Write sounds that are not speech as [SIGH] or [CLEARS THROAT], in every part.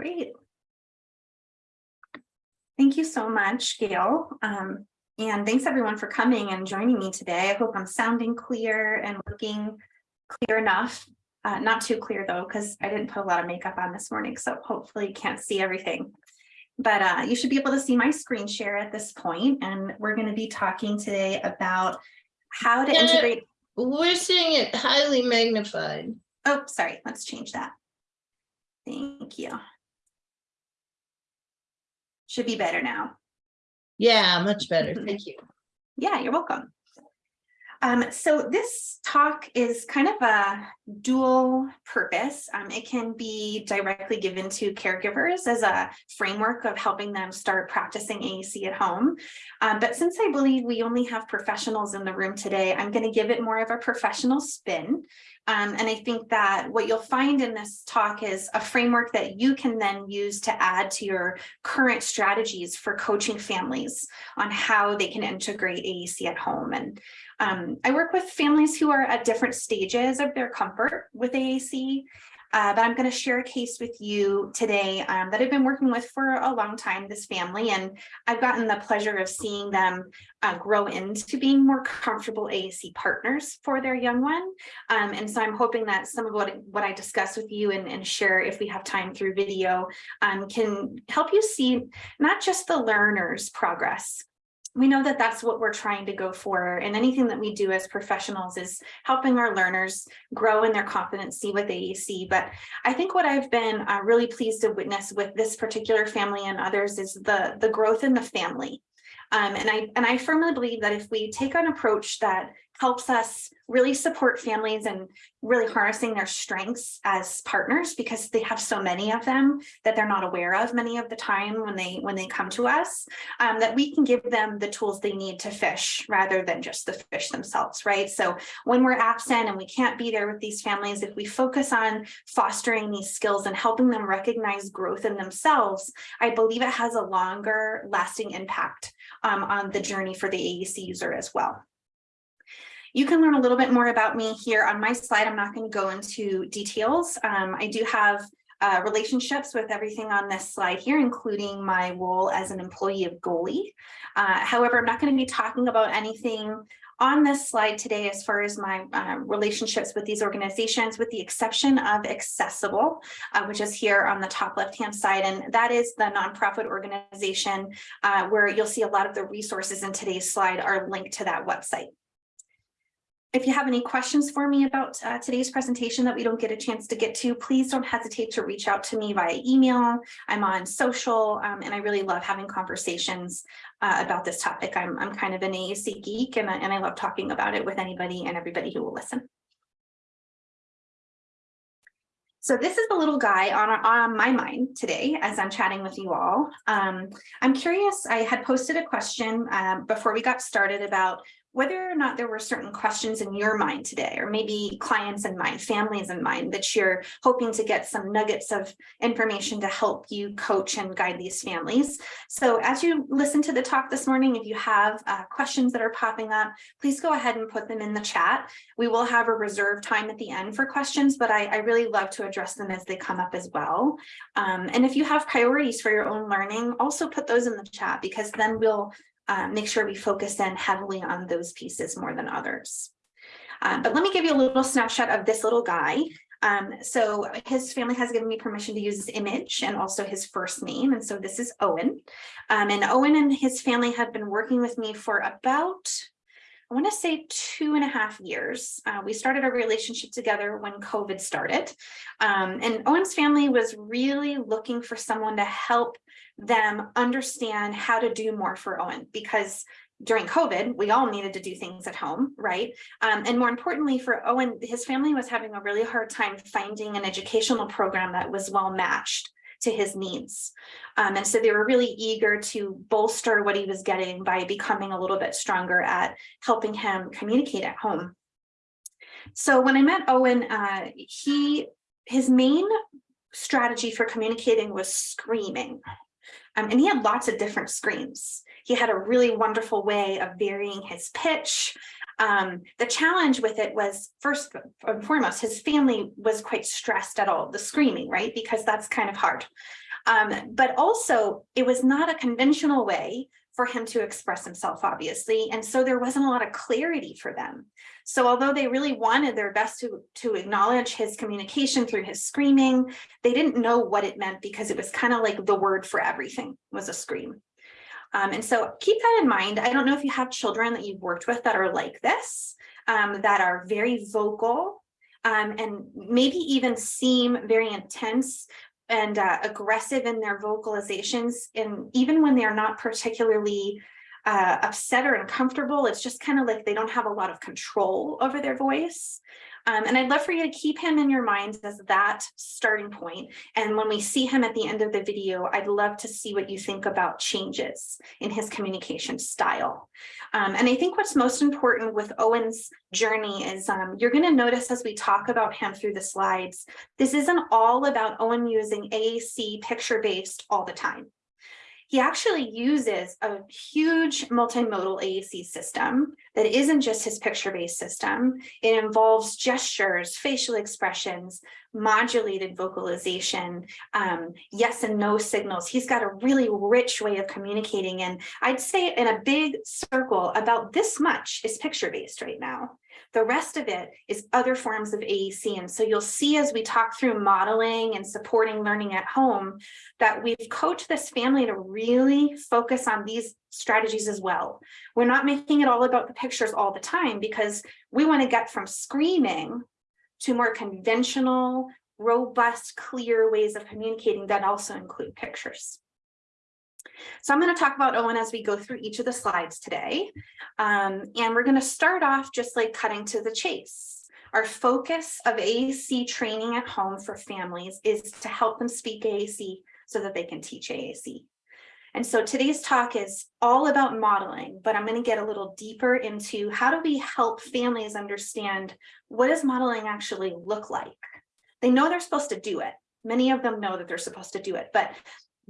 Great. Thank you so much, Gail. Um, and thanks everyone for coming and joining me today. I hope I'm sounding clear and looking clear enough. Uh, not too clear though, because I didn't put a lot of makeup on this morning, so hopefully you can't see everything. But uh, you should be able to see my screen share at this point, and we're going to be talking today about how to Yeah. integrate. We're seeing it highly magnified. Oh, sorry, let's change that. Thank you. Should be better now. Yeah, much better. Mhm. Thank you. Yeah, you're welcome. Um, so this talk is kind of a dual purpose. Um, it can be directly given to caregivers as a framework of helping them start practicing AAC at home. Um, but since I believe we only have professionals in the room today, I'm going to give it more of a professional spin. Um, and I think that what you'll find in this talk is a framework that you can then use to add to your current strategies for coaching families on how they can integrate AAC at home. And um, I work with families who are at different stages of their comfort with AAC, uh, but I'm going to share a case with you today um, that I've been working with for a long time, this family, and I've gotten the pleasure of seeing them uh, grow into being more comfortable AAC partners for their young one. Um, and so I'm hoping that some of what, what I discuss with you and, and share if we have time through video um, can help you see not just the learner's progress, we know that that's what we're trying to go for and anything that we do as professionals is helping our learners grow in their competency with AAC But I think what I've been uh, really pleased to witness with this particular family and others is the, the growth in the family. Um, and I and I firmly believe that if we take an approach that helps us really support families and really harnessing their strengths as partners because they have so many of them that they're not aware of many of the time when they when they come to us um, that we can give them the tools they need to fish rather than just the fish themselves right? So when we're absent and we can't be there with these families if we focus on fostering these skills and helping them recognize growth in themselves I believe it has a longer lasting impact um, on the journey for the AAC user as well. You can learn a little bit more about me here on my slide. I'm not going to go into details. Um, I do have uh, relationships with everything on this slide here, including my role as an employee of Goalie. Uh, however, I'm not going to be talking about anything on this slide today as far as my uh, relationships with these organizations, with the exception of Accessible, uh, which is here on the top left-hand side. And that is the nonprofit organization uh, where you'll see a lot of the resources in today's slide are linked to that website. If you have any questions for me about uh, today's presentation that we don't get a chance to get to, please don't hesitate to reach out to me via email. I'm on social um, and I really love having conversations uh, about this topic. I'm, I'm kind of an AAC geek and I, and I love talking about it with anybody and everybody who will listen. So this is the little guy on, on my mind today as I'm chatting with you all. Um, I'm curious, I had posted a question um, before we got started about whether or not there were certain questions in your mind today, or maybe clients in mind, families in mind, that you're hoping to get some nuggets of information to help you coach and guide these families. So as you listen to the talk this morning, if you have uh, questions that are popping up, please go ahead and put them in the chat. We will have a reserved time at the end for questions, but I, I really love to address them as they come up as well. Um, and if you have priorities for your own learning, also put those in the chat because then we'll uh, make sure we focus in heavily on those pieces more than others. Uh, but let me give you a little snapshot of this little guy. Um, so his family has given me permission to use his image and also his first name. And so this is Owen. Um, and Owen and his family have been working with me for about, I want to say two and a half years. Uh, we started our relationship together when COVID started. Um, and Owen's family was really looking for someone to help them understand how to do more for Owen because during COVID, we all needed to do things at home, right? Um, and more importantly for Owen, his family was having a really hard time finding an educational program that was well matched to his needs. Um, and so they were really eager to bolster what he was getting by becoming a little bit stronger at helping him communicate at home. So when I met Owen, uh, he his main strategy for communicating was screaming. Um, and he had lots of different screams. He had a really wonderful way of varying his pitch. Um, the challenge with it was first and foremost, his family was quite stressed at all the screaming, right? Because that's kind of hard. Um, but also it was not a conventional way for him to express himself, obviously. And so there wasn't a lot of clarity for them. So although they really wanted their best to, to acknowledge his communication through his screaming, they didn't know what it meant because it was kind of like the word for everything was a scream. Um, and so keep that in mind. I don't know if you have children that you've worked with that are like this, um, that are very vocal um, and maybe even seem very intense and uh, aggressive in their vocalizations. And even when they're not particularly uh, upset or uncomfortable, it's just kind of like they don't have a lot of control over their voice. Um, and I'd love for you to keep him in your minds as that starting point. And when we see him at the end of the video, I'd love to see what you think about changes in his communication style. Um, and I think what's most important with Owen's journey is um, you're going to notice as we talk about him through the slides, this isn't all about Owen using AAC picture-based all the time he actually uses a huge multimodal AAC system that isn't just his picture-based system. It involves gestures, facial expressions, modulated vocalization, um, yes and no signals. He's got a really rich way of communicating. And I'd say in a big circle, about this much is picture-based right now. The rest of it is other forms of AAC. And so you'll see as we talk through modeling and supporting learning at home, that we've coached this family to really focus on these strategies as well. We're not making it all about the pictures all the time because we want to get from screaming to more conventional, robust, clear ways of communicating that also include pictures. So I'm going to talk about Owen as we go through each of the slides today. Um, and we're going to start off just like cutting to the chase. Our focus of AAC training at home for families is to help them speak AAC so that they can teach AAC. And so today's talk is all about modeling, but I'm going to get a little deeper into how do we help families understand what does modeling actually look like? They know they're supposed to do it. Many of them know that they're supposed to do it, but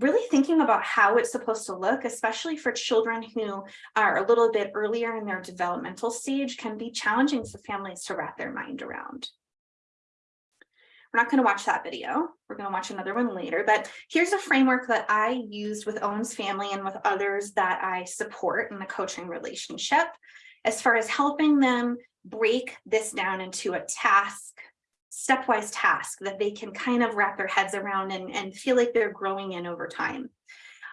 really thinking about how it's supposed to look, especially for children who are a little bit earlier in their developmental stage can be challenging for families to wrap their mind around. We're not going to watch that video. We're going to watch another one later, but here's a framework that I used with Owen's family and with others that I support in the coaching relationship as far as helping them break this down into a task stepwise task that they can kind of wrap their heads around and, and feel like they're growing in over time.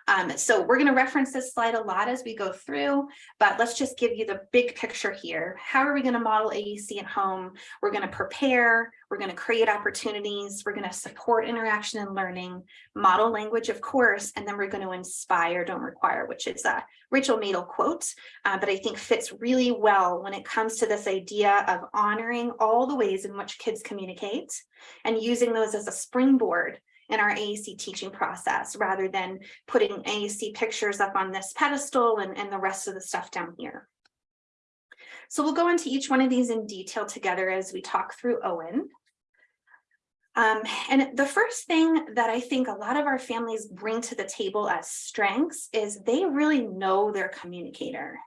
Um, so we're going to reference this slide a lot as we go through, but let's just give you the big picture here. How are we going to model AAC at home? We're going to prepare, we're going to create opportunities, we're going to support interaction and learning, model language, of course, and then we're going to inspire, don't require, which is a Rachel Madel quote, uh, but I think fits really well when it comes to this idea of honoring all the ways in which kids communicate and using those as a springboard in our AAC teaching process rather than putting AAC pictures up on this pedestal and, and the rest of the stuff down here. So we'll go into each one of these in detail together as we talk through Owen. Um, and the first thing that I think a lot of our families bring to the table as strengths is they really know their communicator.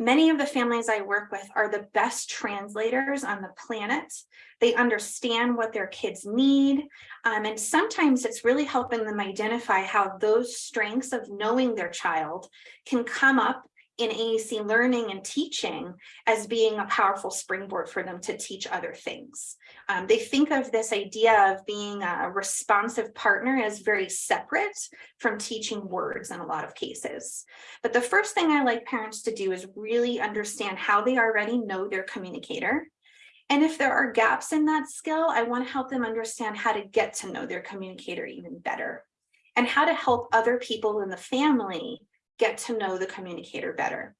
Many of the families I work with are the best translators on the planet. They understand what their kids need. Um, and sometimes it's really helping them identify how those strengths of knowing their child can come up in AAC learning and teaching as being a powerful springboard for them to teach other things. Um, they think of this idea of being a responsive partner as very separate from teaching words in a lot of cases. But the first thing I like parents to do is really understand how they already know their communicator. And if there are gaps in that skill, I want to help them understand how to get to know their communicator even better and how to help other people in the family get to know the communicator better.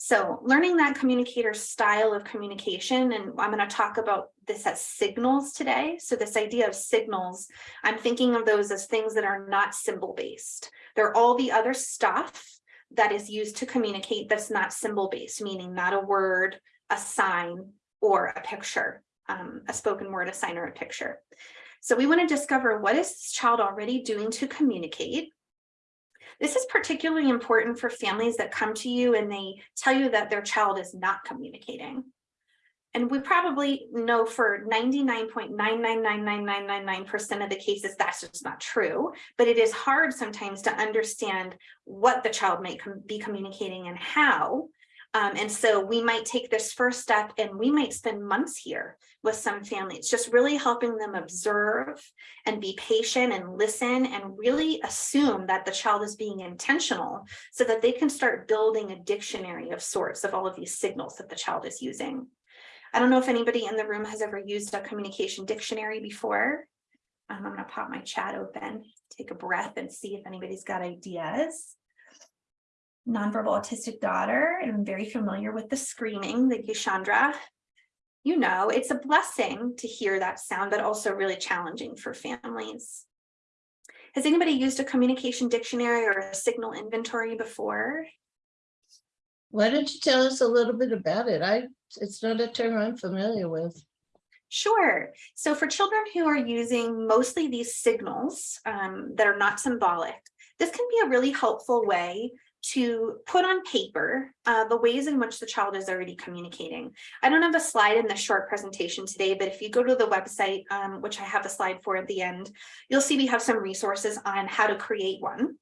So learning that communicator style of communication, and I'm going to talk about this as signals today. So this idea of signals, I'm thinking of those as things that are not symbol based. They're all the other stuff that is used to communicate that's not symbol based, meaning not a word, a sign, or a picture, um, a spoken word, a sign, or a picture. So we want to discover what is this child already doing to communicate this is particularly important for families that come to you and they tell you that their child is not communicating. And we probably know for 99.9999999% of the cases, that's just not true. But it is hard sometimes to understand what the child might com- be communicating and how. Um, and so we might take this first step and we might spend months here with some families, just really helping them observe and be patient and listen and really assume that the child is being intentional so that they can start building a dictionary of sorts of all of these signals that the child is using. I don't know if anybody in the room has ever used a communication dictionary before. Um, I'm gonna pop my chat open, take a breath and see if anybody's got ideas. Nonverbal autistic daughter, and I'm very familiar with the screaming, the Chandra. You know, it's a blessing to hear that sound, but also really challenging for families. Has anybody used a communication dictionary or a signal inventory before? Why don't you tell us a little bit about it? I, it's not a term I'm familiar with. Sure. So for children who are using mostly these signals um, that are not symbolic, this can be a really helpful way to put on paper uh, the ways in which the child is already communicating. I don't have a slide in the short presentation today, but if you go to the website, um, which I have a slide for at the end, you'll see we have some resources on how to create one.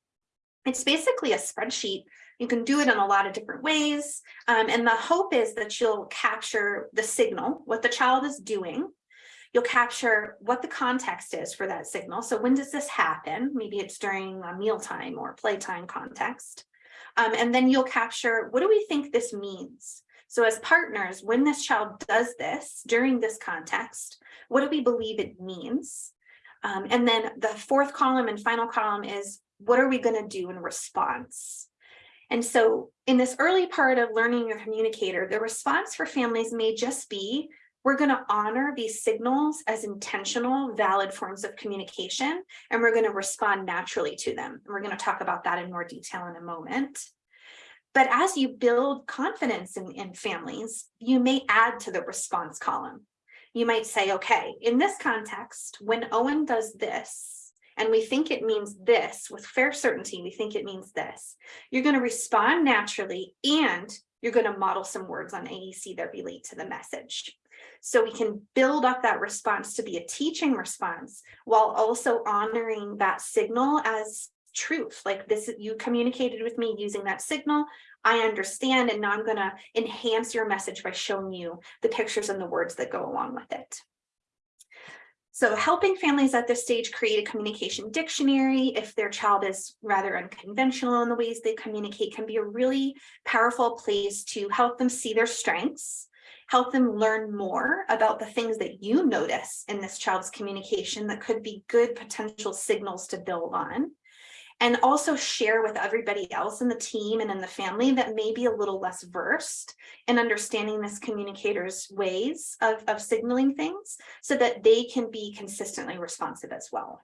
It's basically a spreadsheet. You can do it in a lot of different ways. Um, and the hope is that you'll capture the signal, what the child is doing. You'll capture what the context is for that signal. So when does this happen? Maybe it's during a mealtime or playtime context. Um, and then you'll capture, what do we think this means? So as partners, when this child does this during this context, what do we believe it means? Um, and then the fourth column and final column is, what are we gonna do in response? And so in this early part of learning your communicator, the response for families may just be, we're going to honor these signals as intentional, valid forms of communication, and we're going to respond naturally to them. And we're going to talk about that in more detail in a moment. But as you build confidence in, in families, you may add to the response column. You might say, okay, in this context, when Owen does this, and we think it means this with fair certainty, we think it means this, you're going to respond naturally and you're going to model some words on AAC that relate to the message. So we can build up that response to be a teaching response while also honoring that signal as truth. Like this, you communicated with me using that signal. I understand, and now I'm going to enhance your message by showing you the pictures and the words that go along with it. So helping families at this stage create a communication dictionary if their child is rather unconventional in the ways they communicate can be a really powerful place to help them see their strengths help them learn more about the things that you notice in this child's communication that could be good potential signals to build on. And also share with everybody else in the team and in the family that may be a little less versed in understanding this communicator's ways of, of signaling things so that they can be consistently responsive as well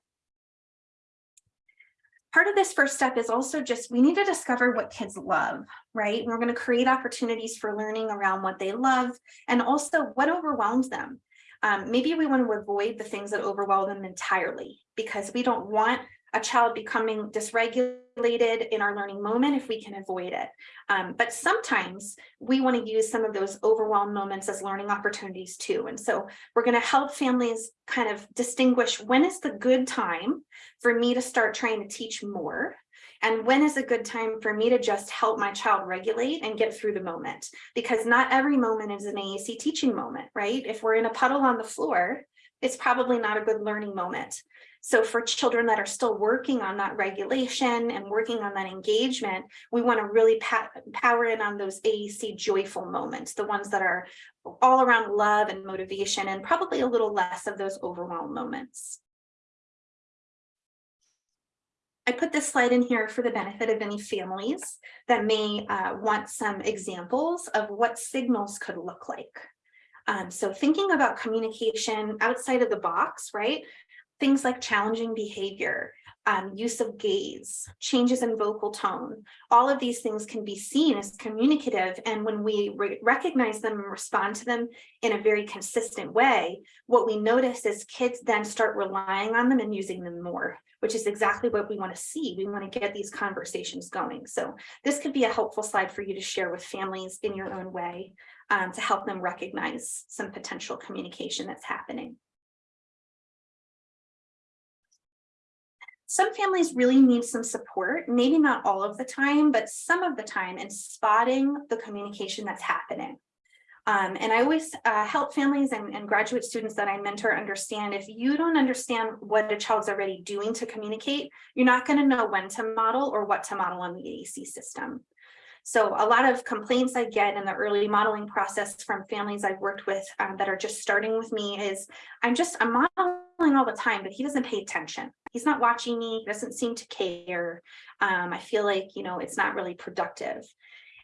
part of this first step is also just we need to discover what kids love, right? We're going to create opportunities for learning around what they love and also what overwhelms them. Um, maybe we want to avoid the things that overwhelm them entirely because we don't want a child becoming dysregulated in our learning moment if we can avoid it. Um, but sometimes we want to use some of those overwhelmed moments as learning opportunities too. And so we're going to help families kind of distinguish when is the good time for me to start trying to teach more and when is a good time for me to just help my child regulate and get through the moment because not every moment is an AAC teaching moment, right? If we're in a puddle on the floor, it's probably not a good learning moment. So for children that are still working on that regulation and working on that engagement, we want to really power in on those AAC joyful moments, the ones that are all around love and motivation and probably a little less of those overwhelmed moments. I put this slide in here for the benefit of any families that may uh, want some examples of what signals could look like. Um, so thinking about communication outside of the box, right? things like challenging behavior, um, use of gaze, changes in vocal tone. All of these things can be seen as communicative. And when we re- recognize them and respond to them in a very consistent way, what we notice is kids then start relying on them and using them more, which is exactly what we want to see. We want to get these conversations going. So this could be a helpful slide for you to share with families in your own way um, to help them recognize some potential communication that's happening. Some families really need some support, maybe not all of the time, but some of the time in spotting the communication that's happening. Um, and I always uh, help families and, and graduate students that I mentor understand if you don't understand what a child's already doing to communicate, you're not going to know when to model or what to model on the AAC system. So a lot of complaints I get in the early modeling process from families I've worked with um, that are just starting with me is I'm just I'm modeling all the time, but he doesn't pay attention. He's not watching me, he doesn't seem to care. Um, I feel like, you know, it's not really productive.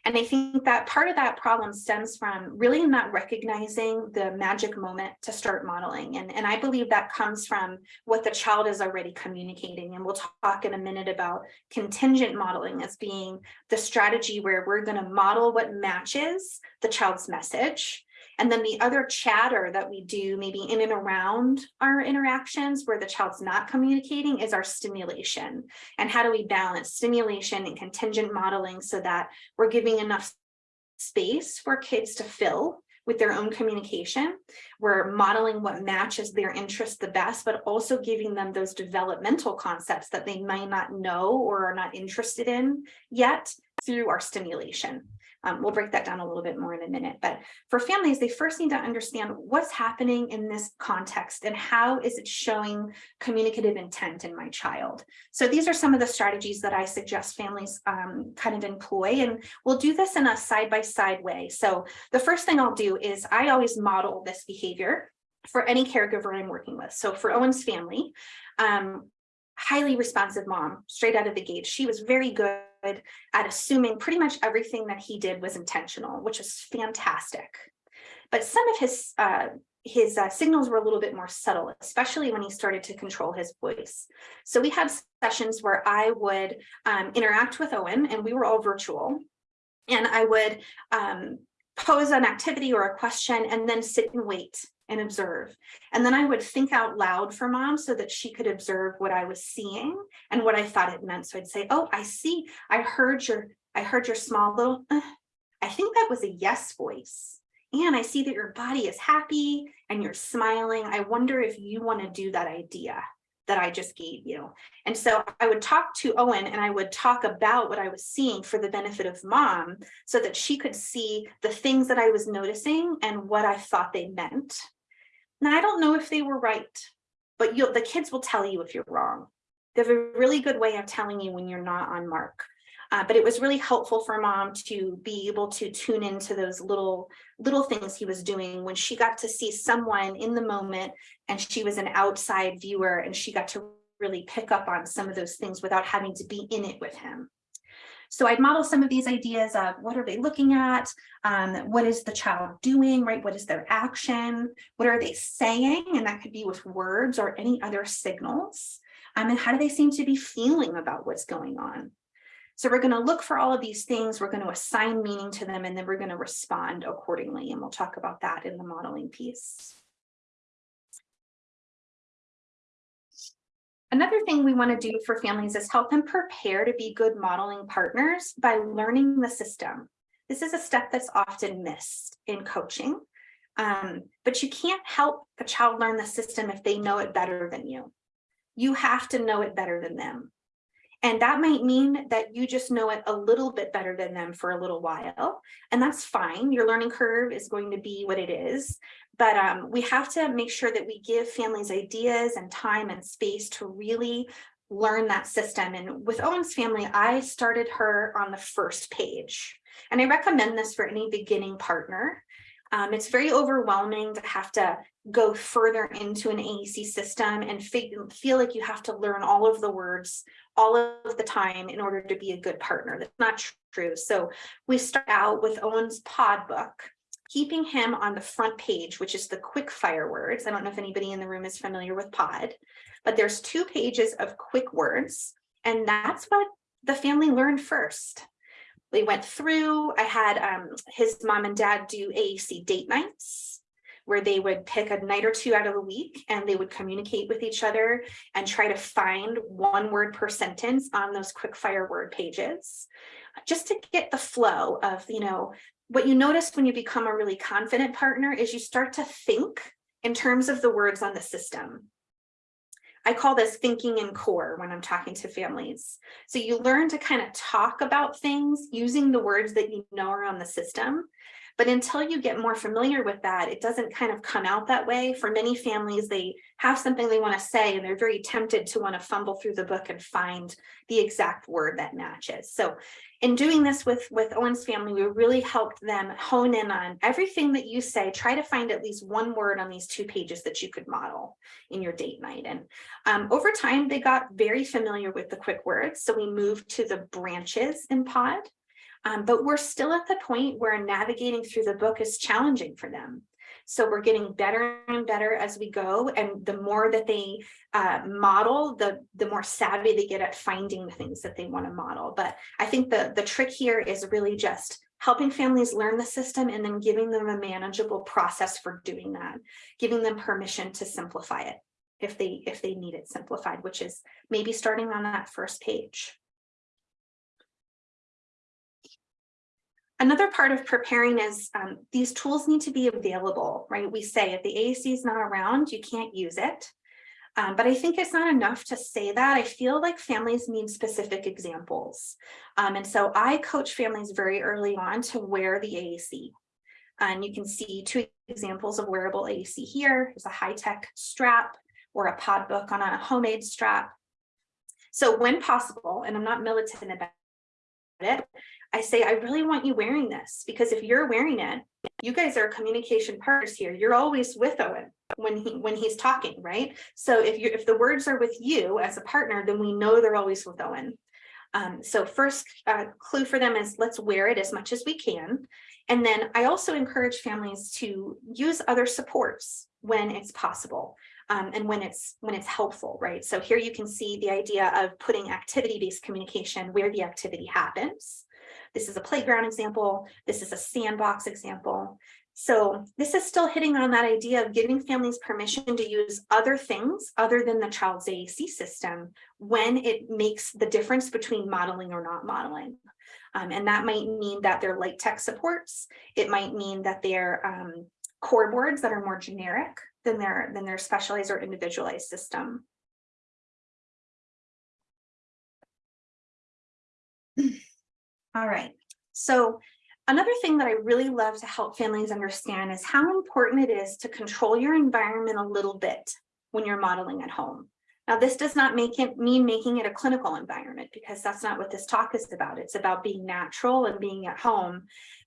And I think that part of that problem stems from really not recognizing the magic moment to start modeling. And, and I believe that comes from what the child is already communicating. And we'll talk in a minute about contingent modeling as being the strategy where we're going to model what matches the child's message. And then the other chatter that we do maybe in and around our interactions where the child's not communicating is our stimulation. And how do we balance stimulation and contingent modeling so that we're giving enough space for kids to fill with their own communication. We're modeling what matches their interests the best, but also giving them those developmental concepts that they might not know or are not interested in yet through our stimulation. Um, we'll break that down a little bit more in a minute, but for families, they first need to understand what's happening in this context and how is it showing communicative intent in my child. So these are some of the strategies that I suggest families um, kind of employ, and we'll do this in a side-by-side -side way. So the first thing I'll do is I always model this behavior for any caregiver I'm working with. So for Owen's family, um, highly responsive mom straight out of the gate. She was very good at assuming pretty much everything that he did was intentional, which is fantastic. But some of his uh, his uh, signals were a little bit more subtle, especially when he started to control his voice. So we had sessions where I would um, interact with Owen and we were all virtual. And I would um, pose an activity or a question and then sit and wait and observe. And then I would think out loud for mom so that she could observe what I was seeing and what I thought it meant. So I'd say, oh, I see, I heard your, I heard your small little, uh, I think that was a yes voice. And I see that your body is happy and you're smiling. I wonder if you want to do that idea that I just gave you. And so I would talk to Owen and I would talk about what I was seeing for the benefit of mom so that she could see the things that I was noticing and what I thought they meant. Now, I don't know if they were right, but the kids will tell you if you're wrong. They have a really good way of telling you when you're not on mark. Uh, but it was really helpful for mom to be able to tune into those little little things he was doing when she got to see someone in the moment and she was an outside viewer and she got to really pick up on some of those things without having to be in it with him. So I'd model some of these ideas of what are they looking at? Um, what is the child doing, right? What is their action? What are they saying? And that could be with words or any other signals. Um, and how do they seem to be feeling about what's going on? So we're going to look for all of these things. We're going to assign meaning to them, and then we're going to respond accordingly. And we'll talk about that in the modeling piece. Another thing we want to do for families is help them prepare to be good modeling partners by learning the system. This is a step that's often missed in coaching, um, but you can't help a child learn the system if they know it better than you. You have to know it better than them. And that might mean that you just know it a little bit better than them for a little while. And that's fine. Your learning curve is going to be what it is. But um, we have to make sure that we give families ideas and time and space to really learn that system. And with Owen's family, I started her on the first page. And I recommend this for any beginning partner. Um, it's very overwhelming to have to go further into an AAC system and feel like you have to learn all of the words all of the time in order to be a good partner. That's not true. So we start out with Owen's PODD book. keeping him on the front page, which is the quick fire words. I don't know if anybody in the room is familiar with PODD, but there's two pages of quick words. And that's what the family learned first. We went through, I had um, his mom and dad do AAC date nights where they would pick a night or two out of the week and they would communicate with each other and try to find one word per sentence on those quick fire word pages just to get the flow of, you know, what you notice when you become a really confident partner is you start to think in terms of the words on the system. I call this thinking in core when I'm talking to families. So you learn to kind of talk about things using the words that you know are on the system. But until you get more familiar with that, it doesn't kind of come out that way. For many families, they have something they want to say and they're very tempted to want to fumble through the book and find the exact word that matches. So in doing this with, with Owen's family, we really helped them hone in on everything that you say, try to find at least one word on these two pages that you could model in your date night. And um, over time, they got very familiar with the quick words. So we moved to the branches in PODD. Um, but we're still at the point where navigating through the book is challenging for them. So we're getting better and better as we go. And the more that they uh, model, the, the more savvy they get at finding the things that they want to model. But I think the, the trick here is really just helping families learn the system and then giving them a manageable process for doing that, giving them permission to simplify it if they if they need it simplified, which is maybe starting on that first page. Another part of preparing is um, these tools need to be available, right? We say if the AAC is not around, you can't use it. Um, but I think it's not enough to say that. I feel like families need specific examples. Um, and so I coach families very early on to wear the AAC. And you can see two examples of wearable AAC here. There's a high-tech strap or a PODD book on a homemade strap. So when possible, and I'm not militant about it, I say, I really want you wearing this because if you're wearing it, you guys are communication partners here. You're always with Owen when he when he's talking, right? So if you if the words are with you as a partner, then we know they're always with Owen. Um, so first uh, clue for them is let's wear it as much as we can. And then I also encourage families to use other supports when it's possible. Um, and when it's when it's helpful, right? So here you can see the idea of putting activity-based communication where the activity happens. This is a playground example. This is a sandbox example. So this is still hitting on that idea of giving families permission to use other things other than the child's AAC system when it makes the difference between modeling or not modeling. Um, and that might mean that they're light tech supports. It might mean that they're um, core boards that are more generic than their, than their specialized or individualized system. All right. So another thing that I really love to help families understand is how important it is to control your environment a little bit when you're modeling at home. Now, this does not make it mean making it a clinical environment because that's not what this talk is about. It's about being natural and being at home.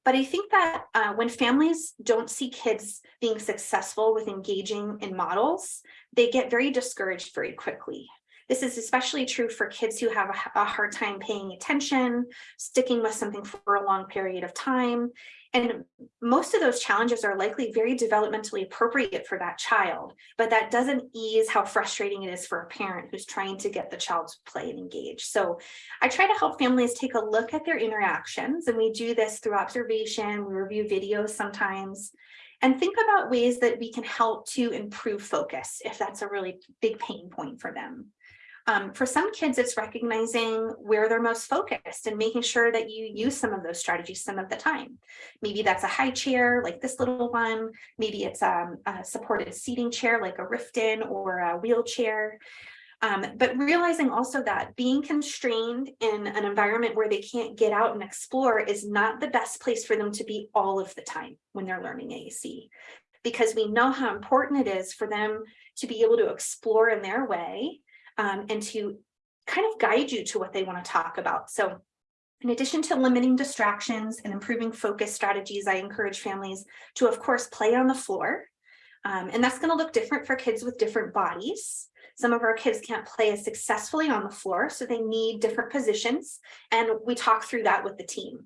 But I think that uh, when families don't see kids being successful with engaging in models, they get very discouraged very quickly. This is especially true for kids who have a, hard time paying attention, sticking with something for a long period of time. And most of those challenges are likely very developmentally appropriate for that child, but that doesn't ease how frustrating it is for a parent who's trying to get the child to play and engage. So I try to help families take a look at their interactions, and we do this through observation, we review videos sometimes, and think about ways that we can help to improve focus if that's a really big pain point for them. Um, for some kids, it's recognizing where they're most focused and making sure that you use some of those strategies some of the time. Maybe that's a high chair like this little one. Maybe it's um, a supported seating chair like a Rifton or a wheelchair. Um, but realizing also that being constrained in an environment where they can't get out and explore is not the best place for them to be all of the time when they're learning AAC. Because we know how important it is for them to be able to explore in their way um, and to kind of guide you to what they want to talk about. So in addition to limiting distractions and improving focus strategies, I encourage families to, of course, play on the floor. Um, and that's going to look different for kids with different bodies. Some of our kids can't play as successfully on the floor, so they need different positions. And we talk through that with the team.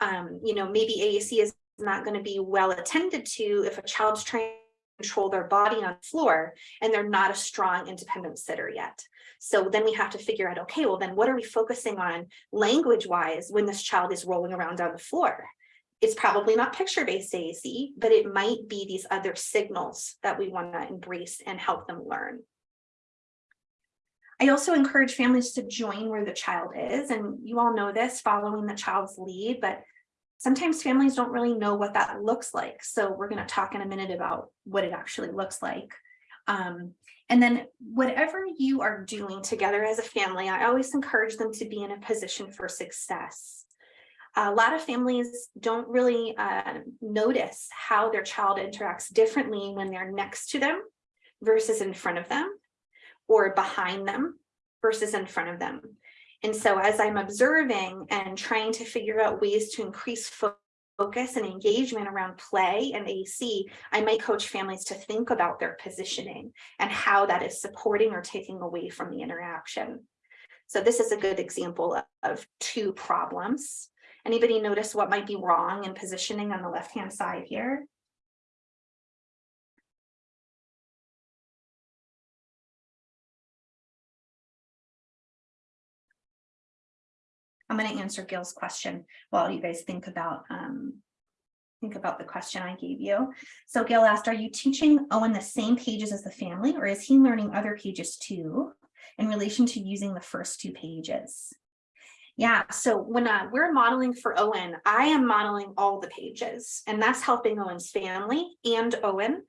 Um, you know, maybe AAC is not going to be well attended to if a child's trying control their body on the floor and they're not a strong independent sitter yet. So then we have to figure out, okay, well then what are we focusing on language wise when this child is rolling around on the floor? It's probably not picture-based AAC, but it might be these other signals that we want to embrace and help them learn. I also encourage families to join where the child is, and you all know this, following the child's lead, but sometimes families don't really know what that looks like. So we're going to talk in a minute about what it actually looks like. Um, and then whatever you are doing together as a family, I always encourage them to be in a position for success. A lot of families don't really uh, notice how their child interacts differently when they're next to them versus in front of them or behind them versus in front of them. And so as I'm observing and trying to figure out ways to increase focus and engagement around play and AC, I might coach families to think about their positioning and how that is supporting or taking away from the interaction. So this is a good example of, two problems. Anybody notice what might be wrong in positioning on the left-hand side here? I'm going to answer Gil's question while you guys think about um, think about the question I gave you. So Gil asked, are you teaching Owen the same pages as the family or is he learning other pages too in relation to using the first two pages? Yeah, so when uh, we're modeling for Owen, I am modeling all the pages and that's helping Owen's family and Owen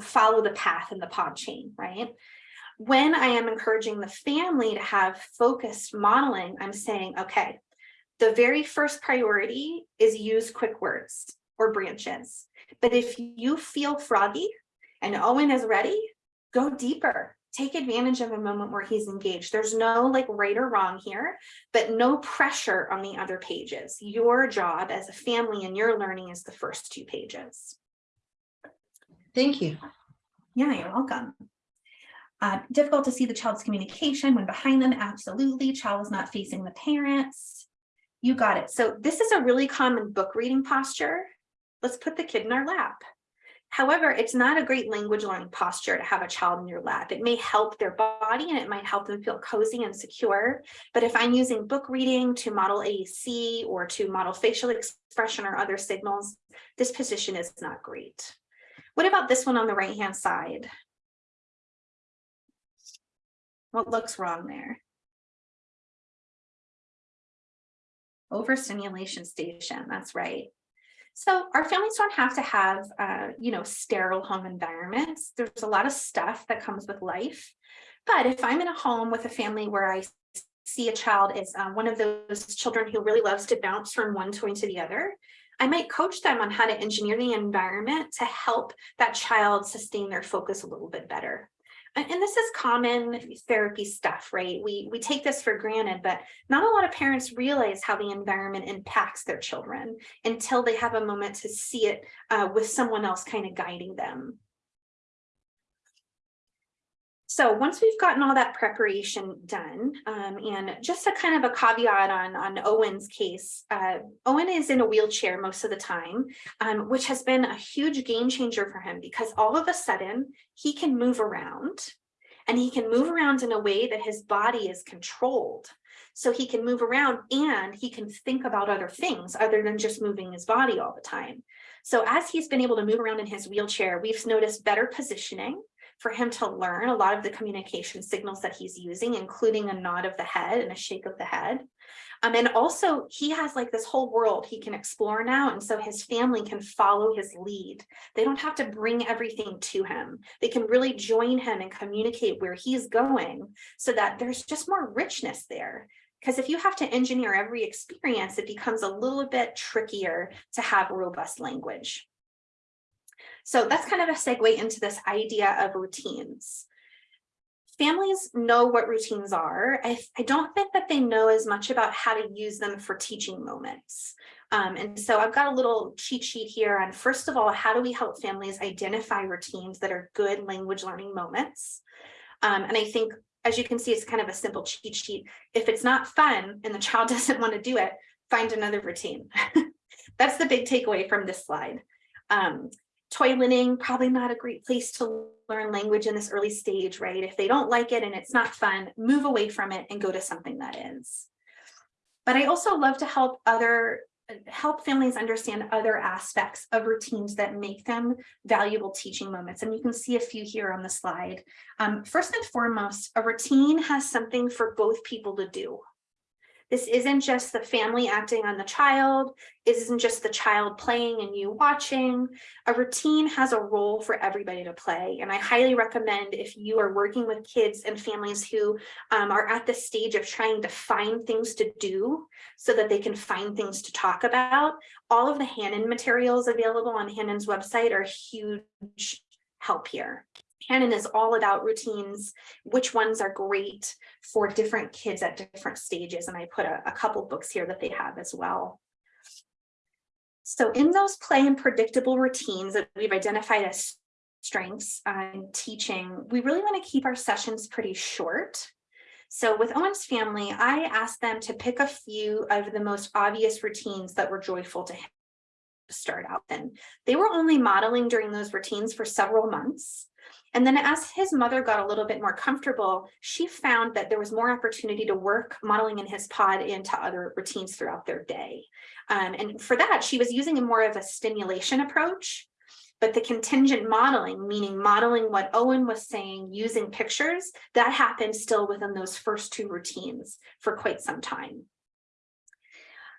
follow the path in the PODD chain, right? When I am encouraging the family to have focused modeling, I'm saying, okay, the very first priority is use quick words or branches. But if you feel froggy and Owen is ready, go deeper. Take advantage of a moment where he's engaged. There's no like right or wrong here, but no pressure on the other pages. Your job as a family and your learning is the first two pages. Thank you. Yeah, you're welcome. Uh, difficult to see the child's communication when behind them, absolutely. Child is not facing the parents. You got it. So this is a really common book reading posture. Let's put the kid in our lap. However, it's not a great language learning posture to have a child in your lap. It may help their body and it might help them feel cozy and secure. But if I'm using book reading to model AAC or to model facial expression or other signals, this position is not great. What about this one on the right hand side? What looks wrong there? Overstimulation station, that's right. So our families don't have to have, uh, you know, sterile home environments. There's a lot of stuff that comes with life. But if I'm in a home with a family where I see a child is um, one of those children who really loves to bounce from one toy to the other, I might coach them on how to engineer the environment to help that child sustain their focus a little bit better and this is common therapy stuff, right? We, we take this for granted, but not a lot of parents realize how the environment impacts their children until they have a moment to see it uh, with someone else kind of guiding them. So once we've gotten all that preparation done, um, and just a kind of a caveat on, on Owen's case, uh, Owen is in a wheelchair most of the time, um, which has been a huge game changer for him because all of a sudden he can move around and he can move around in a way that his body is controlled. So he can move around and he can think about other things other than just moving his body all the time. So as he's been able to move around in his wheelchair, we've noticed better positioning, for him to learn a lot of the communication signals that he's using, including a nod of the head and a shake of the head. Um, and also he has like this whole world he can explore now. And so his family can follow his lead. They don't have to bring everything to him. They can really join him and communicate where he's going so that there's just more richness there. Because if you have to engineer every experience, it becomes a little bit trickier to have robust language. So that's kind of a segue into this idea of routines. Families know what routines are. I, I don't think that they know as much about how to use them for teaching moments. Um, and so I've got a little cheat sheet here on, first of all, how do we help families identify routines that are good language learning moments? Um, and I think, as you can see, it's kind of a simple cheat sheet. If it's not fun and the child [LAUGHS] doesn't want to do it, find another routine. [LAUGHS] that's the big takeaway from this slide. Um, toileting, probably not a great place to learn language in this early stage, right? If they don't like it and it's not fun, move away from it and go to something that is. But I also love to help other help families understand other aspects of routines that make them valuable teaching moments. And you can see a few here on the slide. Um, first and foremost, a routine has something for both people to do. This isn't just the family acting on the child. It isn't just the child playing and you watching. A routine has a role for everybody to play. And I highly recommend if you are working with kids and families who um, are at the stage of trying to find things to do so that they can find things to talk about. All of the Hanen materials available on Hanen's website are huge help here. Hanen is all about routines, which ones are great for different kids at different stages. And I put a, a couple books here that they have as well. So in those play and predictable routines that we've identified as strengths in teaching, we really want to keep our sessions pretty short. So with Owen's family, I asked them to pick a few of the most obvious routines that were joyful to him to start out then. They were only modeling during those routines for several months. And then as his mother got a little bit more comfortable, she found that there was more opportunity to work modeling in his PODD into other routines throughout their day. Um, and for that, she was using a more of a stimulation approach. But the contingent modeling, meaning modeling what Owen was saying using pictures, that happened still within those first two routines for quite some time.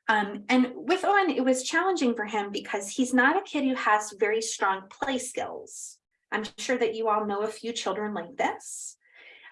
Um, and with Owen, it was challenging for him because he's not a kid who has very strong play skills. I'm sure that you all know a few children like this.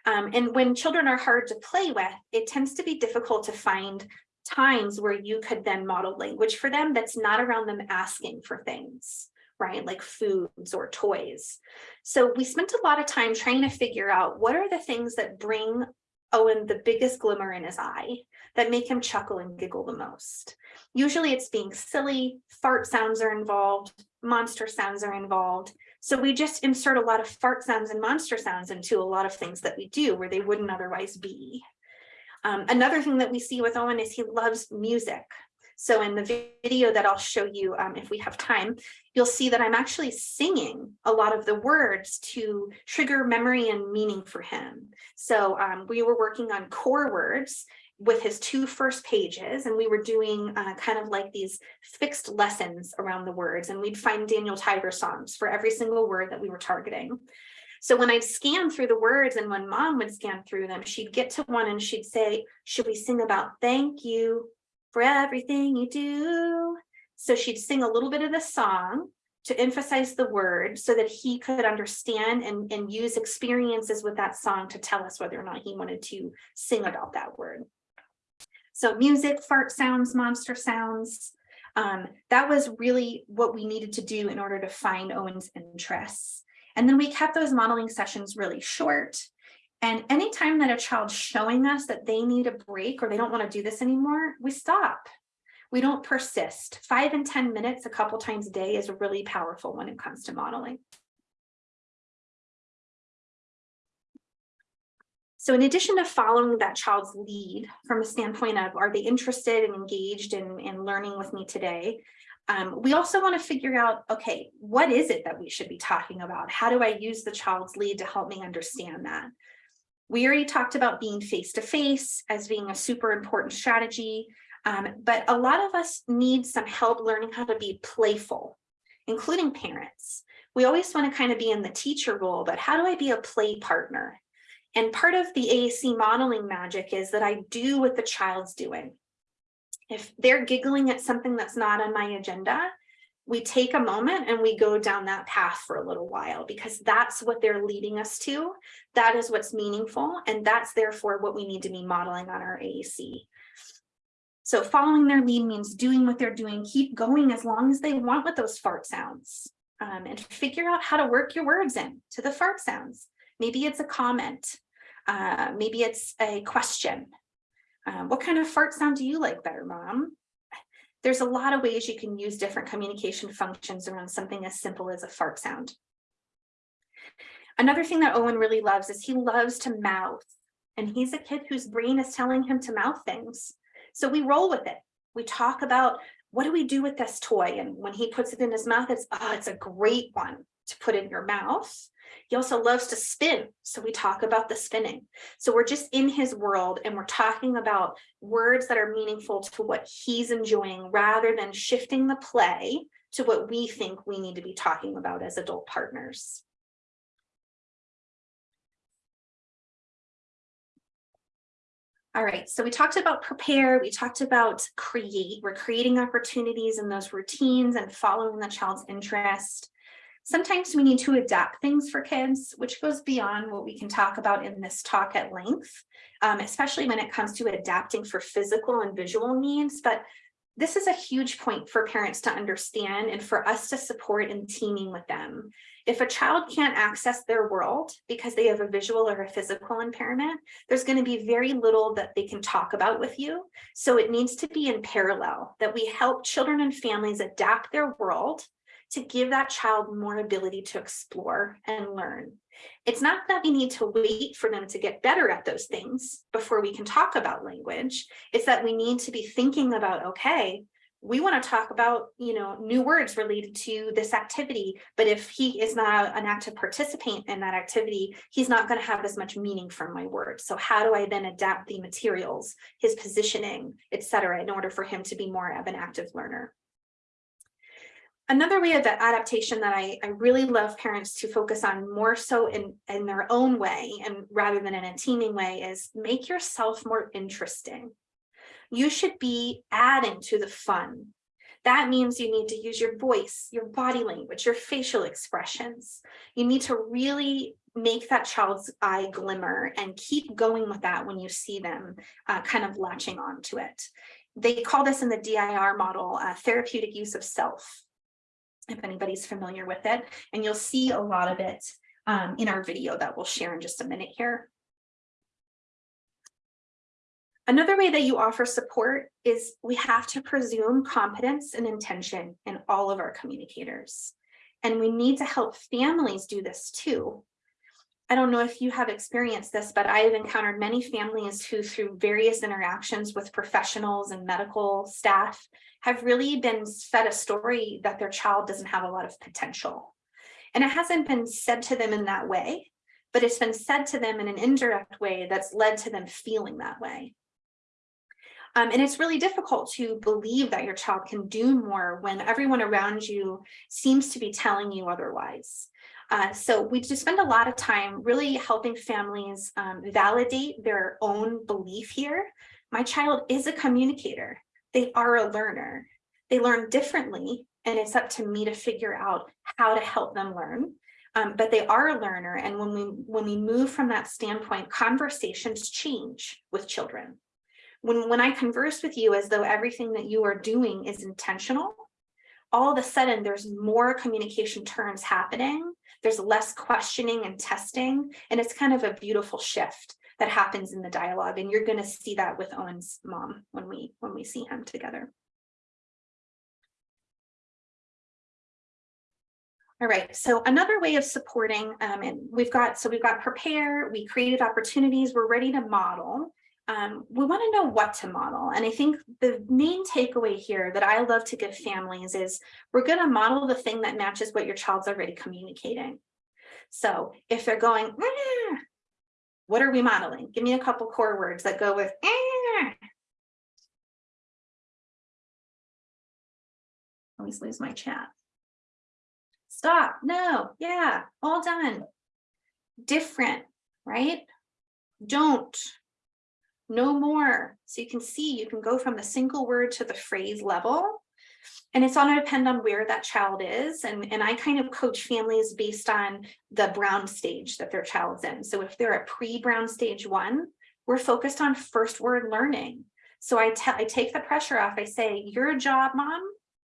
Um, and when children are hard to play with, it tends to be difficult to find times where you could then model language for them that's not around them asking for things, right? Like foods or toys. So we spent a lot of time trying to figure out what are the things that bring Owen the biggest glimmer in his eye that make him chuckle and giggle the most. Usually it's being silly, fart sounds are involved, monster sounds are involved, so we just insert a lot of fart sounds and monster sounds into a lot of things that we do where they wouldn't otherwise be. Um, another thing that we see with Owen is he loves music. So in the video that I'll show you, um, if we have time, you'll see that I'm actually singing a lot of the words to trigger memory and meaning for him. So um, we were working on core words with his two first pages and we were doing uh, kind of like these fixed lessons around the words and we'd find Daniel Tiger songs for every single word that we were targeting. So when I'd scan through the words and when mom would scan through them, she'd get to one and she'd say, should we sing about thank you for everything you do? So she'd sing a little bit of the song to emphasize the word so that he could understand and, and use experiences with that song to tell us whether or not he wanted to sing about that word. So music, fart sounds, monster sounds. Um, that was really what we needed to do in order to find Owen's interests. And then we kept those modeling sessions really short. And anytime that a child's showing us that they need a break or they don't want to do this anymore, we stop. We don't persist. Five and 10 minutes a couple times a day is really powerful when it comes to modeling. So in addition to following that child's lead from a standpoint of are they interested and engaged in, in learning with me today, um, we also want to figure out, okay, what is it that we should be talking about? How do I use the child's lead to help me understand that? We already talked about being face-to-face -face as being a super important strategy, um, but a lot of us need some help learning how to be playful, including parents. We always want to kind of be in the teacher role, but how do I be a play partner? And part of the AAC modeling magic is that I do what the child's doing. If they're giggling at something that's not on my agenda, we take a moment and we go down that path for a little while because that's what they're leading us to. That is what's meaningful. And that's therefore what we need to be modeling on our AAC. So following their lead means doing what they're doing, keep going as long as they want with those fart sounds um, and figure out how to work your words in to the fart sounds. Maybe it's a comment. Uh, maybe it's a question. Um, what kind of fart sound do you like better, mom? There's a lot of ways you can use different communication functions around something as simple as a fart sound. Another thing that Owen really loves is he loves to mouth. And he's a kid whose brain is telling him to mouth things. So we roll with it. We talk about what do we do with this toy? And when he puts it in his mouth, it's, oh, it's a great one to put in your mouth. He also loves to spin. So we talk about the spinning. So we're just in his world and we're talking about words that are meaningful to what he's enjoying rather than shifting the play to what we think we need to be talking about as adult partners. All right, so we talked about prepare, we talked about create, we're creating opportunities in those routines and following the child's interest. Sometimes we need to adapt things for kids, which goes beyond what we can talk about in this talk at length, um, especially when it comes to adapting for physical and visual needs. But this is a huge point for parents to understand and for us to support in teaming with them. If a child can't access their world because they have a visual or a physical impairment, there's going to be very little that they can talk about with you. So it needs to be in parallel that we help children and families adapt their world to give that child more ability to explore and learn. It's not that we need to wait for them to get better at those things before we can talk about language. It's that we need to be thinking about, okay, we want to talk about, you know, new words related to this activity, but if he is not an active participant in that activity, he's not going to have as much meaning from my words. So how do I then adapt the materials, his positioning, etc., in order for him to be more of an active learner? Another way of adaptation that I, I really love parents to focus on more so in, in their own way and rather than in a teaming way is make yourself more interesting. You should be adding to the fun. That means you need to use your voice, your body language, your facial expressions. You need to really make that child's eye glimmer and keep going with that when you see them uh, kind of latching on to it. They call this in the DIR model uh, therapeutic use of self if anybody's familiar with it. And you'll see a lot of it um, in our video that we'll share in just a minute here. Another way that you offer support is we have to presume competence and intention in all of our communicators. And we need to help families do this too. I don't know if you have experienced this, but I have encountered many families who through various interactions with professionals and medical staff have really been fed a story that their child doesn't have a lot of potential. And it hasn't been said to them in that way, but it's been said to them in an indirect way that's led to them feeling that way. Um, and it's really difficult to believe that your child can do more when everyone around you seems to be telling you otherwise. Uh, so we just spend a lot of time really helping families um, validate their own belief here. My child is a communicator they are a learner. They learn differently, and it's up to me to figure out how to help them learn. Um, but they are a learner, and when we when we move from that standpoint, conversations change with children. When when I converse with you as though everything that you are doing is intentional, all of a sudden there's more communication turns happening. There's less questioning and testing, and it's kind of a beautiful shift that happens in the dialogue. And you're going to see that with Owen's mom when we when we see him together. All right, so another way of supporting, um, and we've got, so we've got prepare, we created opportunities, we're ready to model. Um, we want to know what to model. And I think the main takeaway here that I love to give families is we're going to model the thing that matches what your child's already communicating. So if they're going, mm, what are we modeling? Give me a couple core words that go with eh. Always lose my chat. Stop. No. Yeah. All done. Different, right? Don't. No more. So you can see you can go from the single word to the phrase level and it's going to depend on where that child is. And, and I kind of coach families based on the Brown stage that their child's in. So if they're at pre-Brown stage one, we're focused on first word learning. So I, tell I take the pressure off. I say, your job, mom,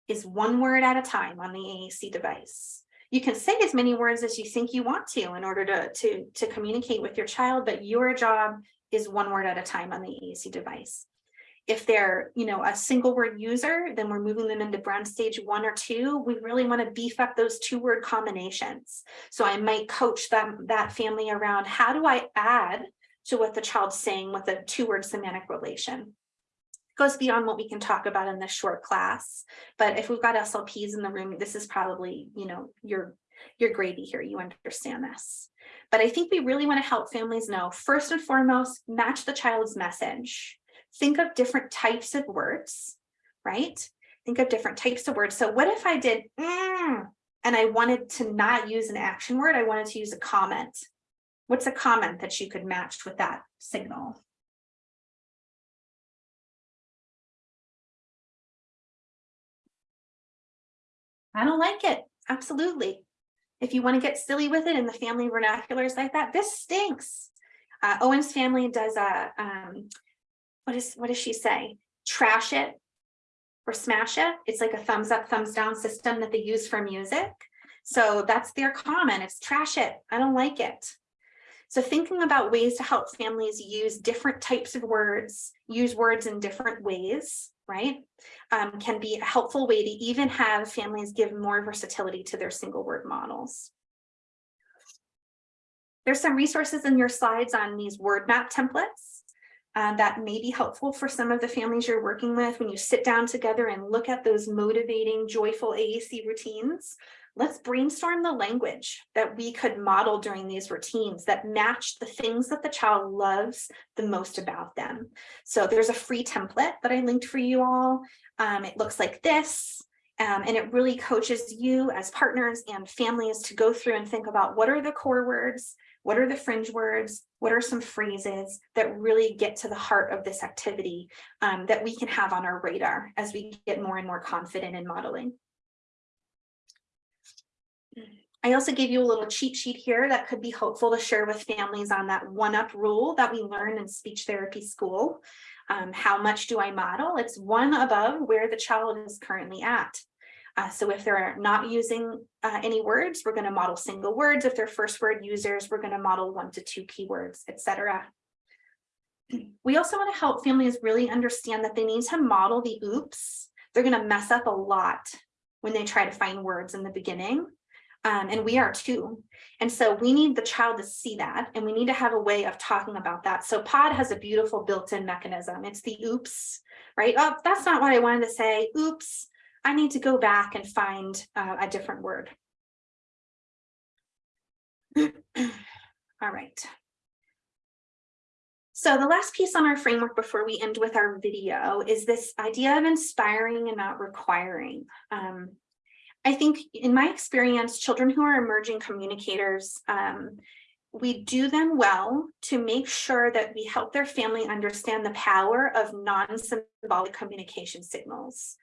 is one word at a time on the AAC device. You can say as many words as you think you want to in order to, to, to communicate with your child, but your job is one word at a time on the AAC device. If they're, you know, a single word user, then we're moving them into Brown stage one or two. We really want to beef up those two word combinations. So I might coach them, that family around how do I add to what the child's saying with a two word semantic relation. goes beyond what we can talk about in this short class. But if we've got SLPs in the room, this is probably, you know, your, your gravy here. You understand this. But I think we really want to help families know, first and foremost, match the child's message. Think of different types of words, right? Think of different types of words. So what if I did, mm, and I wanted to not use an action word, I wanted to use a comment. What's a comment that you could match with that signal? I don't like it. Absolutely. If you want to get silly with it in the family vernaculars like that, this stinks. Uh, Owen's family does a, um, what is, what does she say? Trash it or smash it. It's like a thumbs up, thumbs down system that they use for music. So that's their comment. It's trash it. I don't like it. So thinking about ways to help families use different types of words, use words in different ways, right, um, can be a helpful way to even have families give more versatility to their single word models. There's some resources in your slides on these word map templates uh, that may be helpful for some of the families you're working with when you sit down together and look at those motivating, joyful AAC routines let's brainstorm the language that we could model during these routines that match the things that the child loves the most about them. So there's a free template that I linked for you all. Um, it looks like this. Um, and it really coaches you as partners and families to go through and think about what are the core words, what are the fringe words, what are some phrases that really get to the heart of this activity um, that we can have on our radar as we get more and more confident in modeling. I also gave you a little cheat sheet here that could be helpful to share with families on that one up rule that we learn in speech therapy school. Um, how much do I model? It's one above where the child is currently at. Uh, so if they're not using uh, any words, we're going to model single words. If they're first word users, we're going to model one to two keywords, etc. [CLEARS THROAT] We also want to help families really understand that they need to model the oops. They're going to mess up a lot when they try to find words in the beginning um, and we are too. And so we need the child to see that and we need to have a way of talking about that. So PODD has a beautiful built-in mechanism. It's the oops, right? Oh, that's not what I wanted to say. Oops, I need to go back and find uh, a different word. [CLEARS THROAT] All right. So the last piece on our framework before we end with our video is this idea of inspiring and not requiring. Um, I think in my experience, children who are emerging communicators, um, we do them well to make sure that we help their family understand the power of non-symbolic communication signals.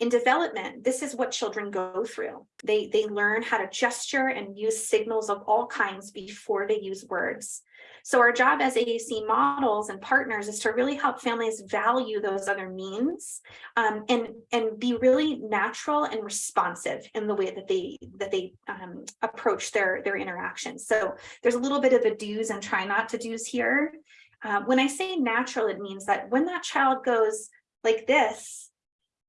In development, this is what children go through. They, they learn how to gesture and use signals of all kinds before they use words. So our job as AAC models and partners is to really help families value those other means um, and, and be really natural and responsive in the way that they that they um, approach their, their interactions. So there's a little bit of a do's and try not to do's here. Uh, when I say natural, it means that when that child goes like this,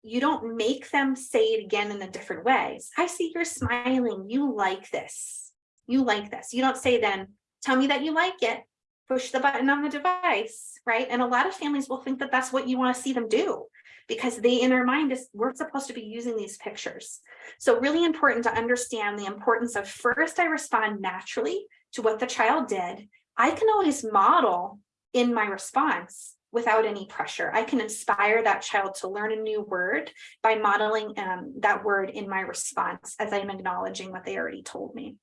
you don't make them say it again in a different ways. I see you're smiling. You like this. You like this. You don't say then, tell me that you like it push the button on the device, right? And a lot of families will think that that's what you want to see them do because they in their mind is we're supposed to be using these pictures. So really important to understand the importance of first I respond naturally to what the child did. I can always model in my response without any pressure. I can inspire that child to learn a new word by modeling um, that word in my response as I'm acknowledging what they already told me.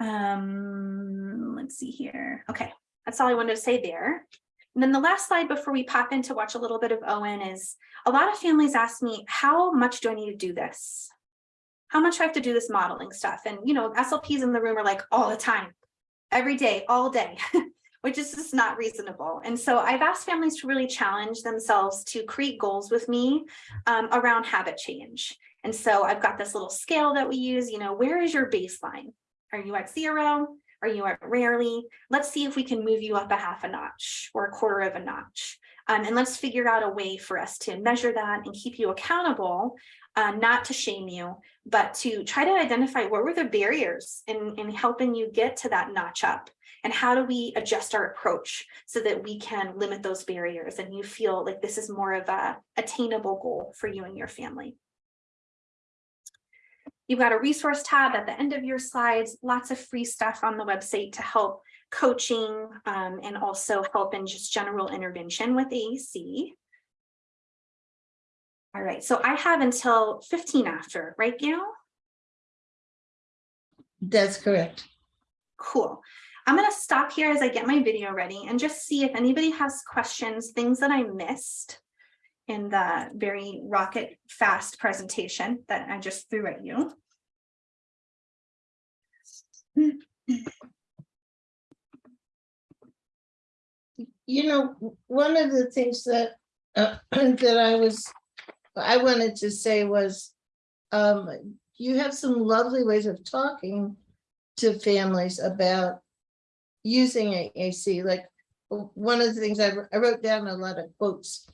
Um, let's see here. Okay, that's all I wanted to say there. And then the last slide before we pop in to watch a little bit of Owen is a lot of families ask me, how much do I need to do this? How much do I have to do this modeling stuff? And, you know, SLPs in the room are like all the time, every day, all day, [LAUGHS] which is just not reasonable. And so I've asked families to really challenge themselves to create goals with me um, around habit change. And so I've got this little scale that we use, you know, where is your baseline? Are you at zero? Are you at rarely? Let's see if we can move you up a half a notch or a quarter of a notch. Um, and let's figure out a way for us to measure that and keep you accountable, uh, not to shame you, but to try to identify what were the barriers in, in helping you get to that notch up. And how do we adjust our approach so that we can limit those barriers and you feel like this is more of a attainable goal for you and your family. You've got a resource tab at the end of your slides, lots of free stuff on the website to help coaching um, and also help in just general intervention with AAC. All right, so I have until 15 after, right, Gail? That's correct. Cool. I'm going to stop here as I get my video ready and just see if anybody has questions, things that I missed in the very rocket fast presentation that I just threw at you. You know, one of the things that, uh, [CLEARS THROAT] that I was, I wanted to say was, um, you have some lovely ways of talking to families about using AAC, like, one of the things I, I wrote down a lot of quotes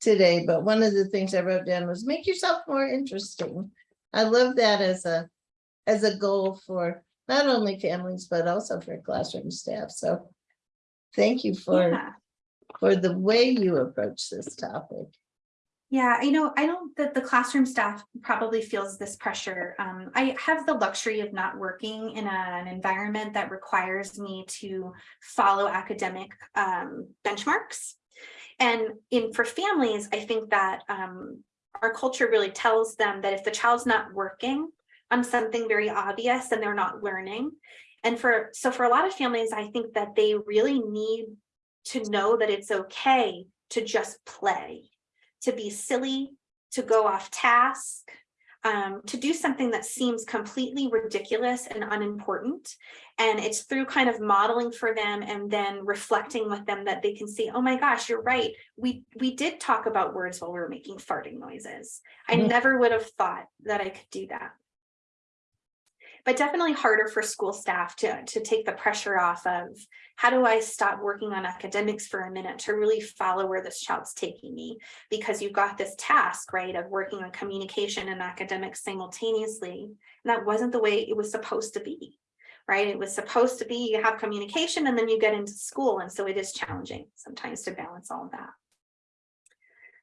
today, but one of the things I wrote down was make yourself more interesting. I love that as a, as a goal for not only families, but also for classroom staff, so thank you for Yeah. for the way you approach this topic. Yeah, I know, I know that the classroom staff probably feels this pressure. Um, I have the luxury of not working in a- an environment that requires me to follow academic um, benchmarks. And in for families, I think that um, our culture really tells them that if the child's not working on something very obvious, then they're not learning. And for so for a lot of families, I think that they really need to know that it's okay to just play to be silly, to go off task, um, to do something that seems completely ridiculous and unimportant. And it's through kind of modeling for them and then reflecting with them that they can see, oh my gosh, you're right. We, we did talk about words while we were making farting noises. I Mhm. never would have thought that I could do that. But definitely harder for school staff to, to take the pressure off of how do I stop working on academics for a minute to really follow where this child's taking me? Because you've got this task, right, of working on communication and academics simultaneously. And that wasn't the way it was supposed to be, right? It was supposed to be you have communication and then you get into school. And so it is challenging sometimes to balance all of that.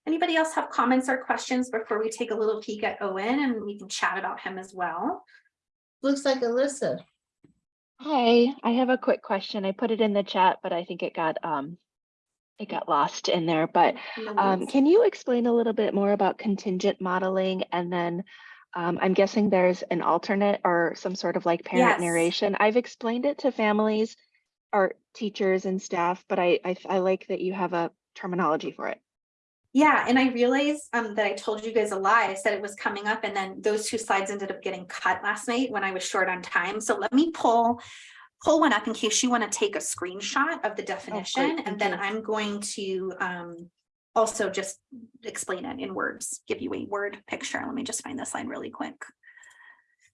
Anybody else have comments or questions before we take a little peek at Owen and we can chat about him as well? Looks like Alyssa. Hi, I have a quick question. I put it in the chat, but I think it got um it got lost in there. But um, can you explain a little bit more about contingent modeling? And then um, I'm guessing there's an alternate or some sort of like parent Yes. narration. I've explained it to families or teachers and staff, but I, I I like that you have a terminology for it. Yeah, and I realized um that I told you guys a lie. I said it was coming up and then those two slides ended up getting cut last night when I was short on time. So let me pull pull one up in case you want to take a screenshot of the definition and then. I'm going to um also just explain it in words, give you a word picture. Let me just find this line really quick.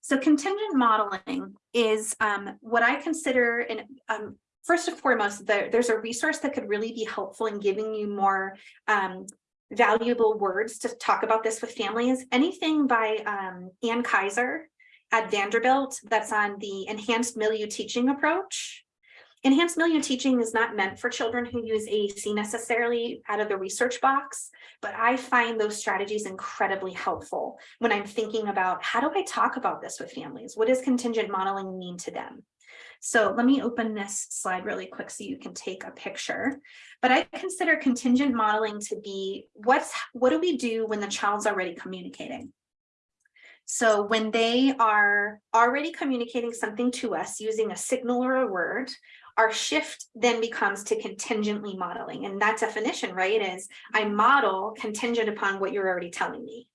So contingent modeling is um what I consider an um first and foremost, there, there's a resource that could really be helpful in giving you more um valuable words to talk about this with families. Anything by um, Ann Kaiser at Vanderbilt that's on the enhanced milieu teaching approach. Enhanced milieu teaching is not meant for children who use AAC necessarily out of the research box, but I find those strategies incredibly helpful when I'm thinking about how do I talk about this with families? What does contingent modeling mean to them? So let me open this slide really quick so you can take a picture. But I consider contingent modeling to be what's what do we do when the child's already communicating? So when they are already communicating something to us using a signal or a word, our shift then becomes to contingently modeling. And that definition, right, is I model contingent upon what you're already telling me.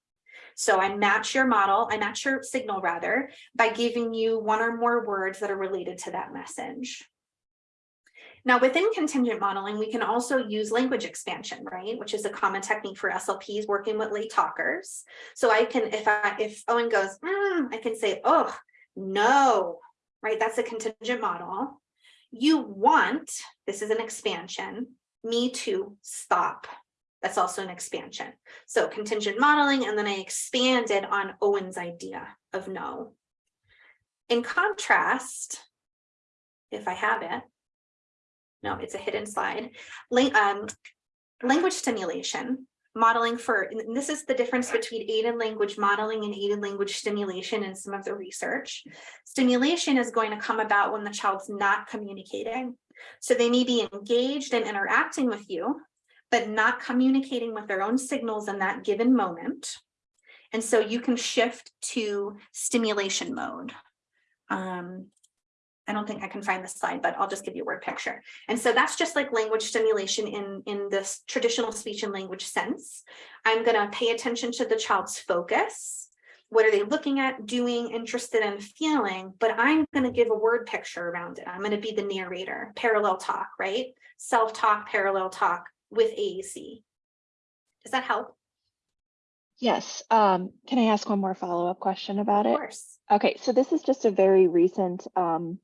So I match your model, I match your signal rather, by giving you one or more words that are related to that message. Now, within contingent modeling, we can also use language expansion, right? Which is a common technique for SLPs working with late talkers. So I can, if I, if Owen goes, "Mm," I can say, oh, no, right? That's a contingent model. You want, this is an expansion, me to stop. That's also an expansion. So contingent modeling, and then I expanded on Owen's idea of no. In contrast, if I have it, no, it's a hidden slide. Lang- um, language stimulation, modeling for, this is the difference between aided language modeling and aided language stimulation in some of the research. Stimulation is going to come about when the child's not communicating. So they may be engaged and interacting with you, but not communicating with their own signals in that given moment. And so you can shift to stimulation mode. Um, I don't think I can find the slide, but I'll just give you a word picture. And so that's just like language stimulation in, in this traditional speech and language sense. I'm gonna pay attention to the child's focus. What are they looking at, doing, interested in, feeling? But I'm gonna give a word picture around it. I'm gonna be the narrator, parallel talk, right? Self-talk, parallel talk with AAC. Does that help? Yes, um, can I ask one more follow-up question about it? Of course. Okay, so this is just a very recent, um,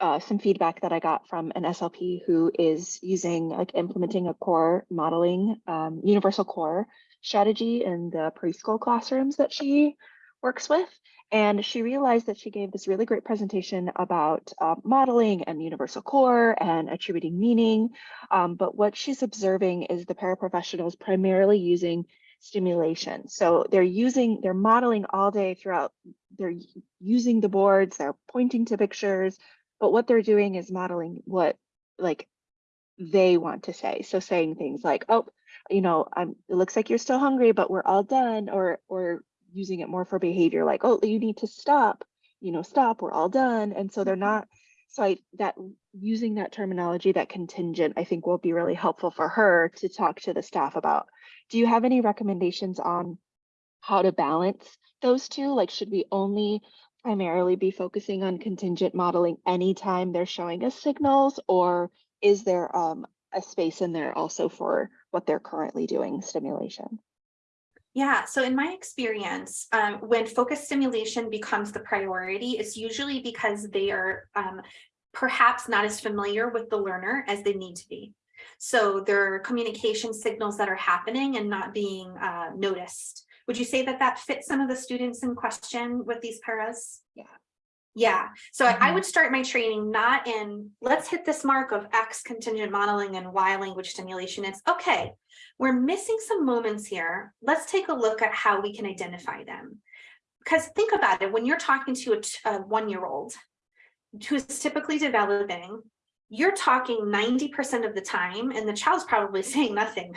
uh, some feedback that I got from an SLP who is using, like implementing a core modeling, um, universal core strategy in the preschool classrooms that she works with. And she realized that she gave this really great presentation about uh, modeling and universal core and attributing meaning. Um, but what she's observing is the paraprofessionals primarily using stimulation. So they're using, they're modeling all day throughout, they're using the boards, they're pointing to pictures, but what they're doing is modeling what like they want to say. So saying things like, oh, you know, I'm, it looks like you're still hungry, but we're all done, or, or using it more for behavior like, oh, you need to stop, you know, stop, we're all done. And so they're not, so I, that using that terminology, that contingent, I think will be really helpful for her to talk to the staff about. Do you have any recommendations on how to balance those two? Like, should we only primarily be focusing on contingent modeling anytime they're showing us signals? Or is there um, a space in there also for what they're currently doing stimulation? Yeah, so in my experience, um, when focus stimulation becomes the priority, it's usually because they are um, perhaps not as familiar with the learner as they need to be. So there are communication signals that are happening and not being uh, noticed. Would you say that that fits some of the students in question with these paras? Yeah. Yeah, so I- I Mhm. would start my training not in, let's hit this mark of X contingent modeling and Y language stimulation. It's okay, we're missing some moments here. Let's take a look at how we can identify them. Because think about it, when you're talking to a one-year-old who is typically developing, you're talking 90% of the time and the child's probably [LAUGHS] saying nothing.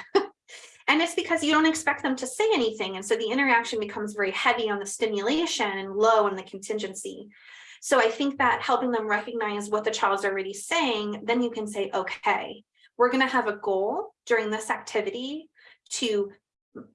And it's because you don't expect them to say anything. And so the interaction becomes very heavy on the stimulation and low on the contingency. So I think that helping them recognize what the child's already saying, then you can say, okay, we're gonna have a goal during this activity to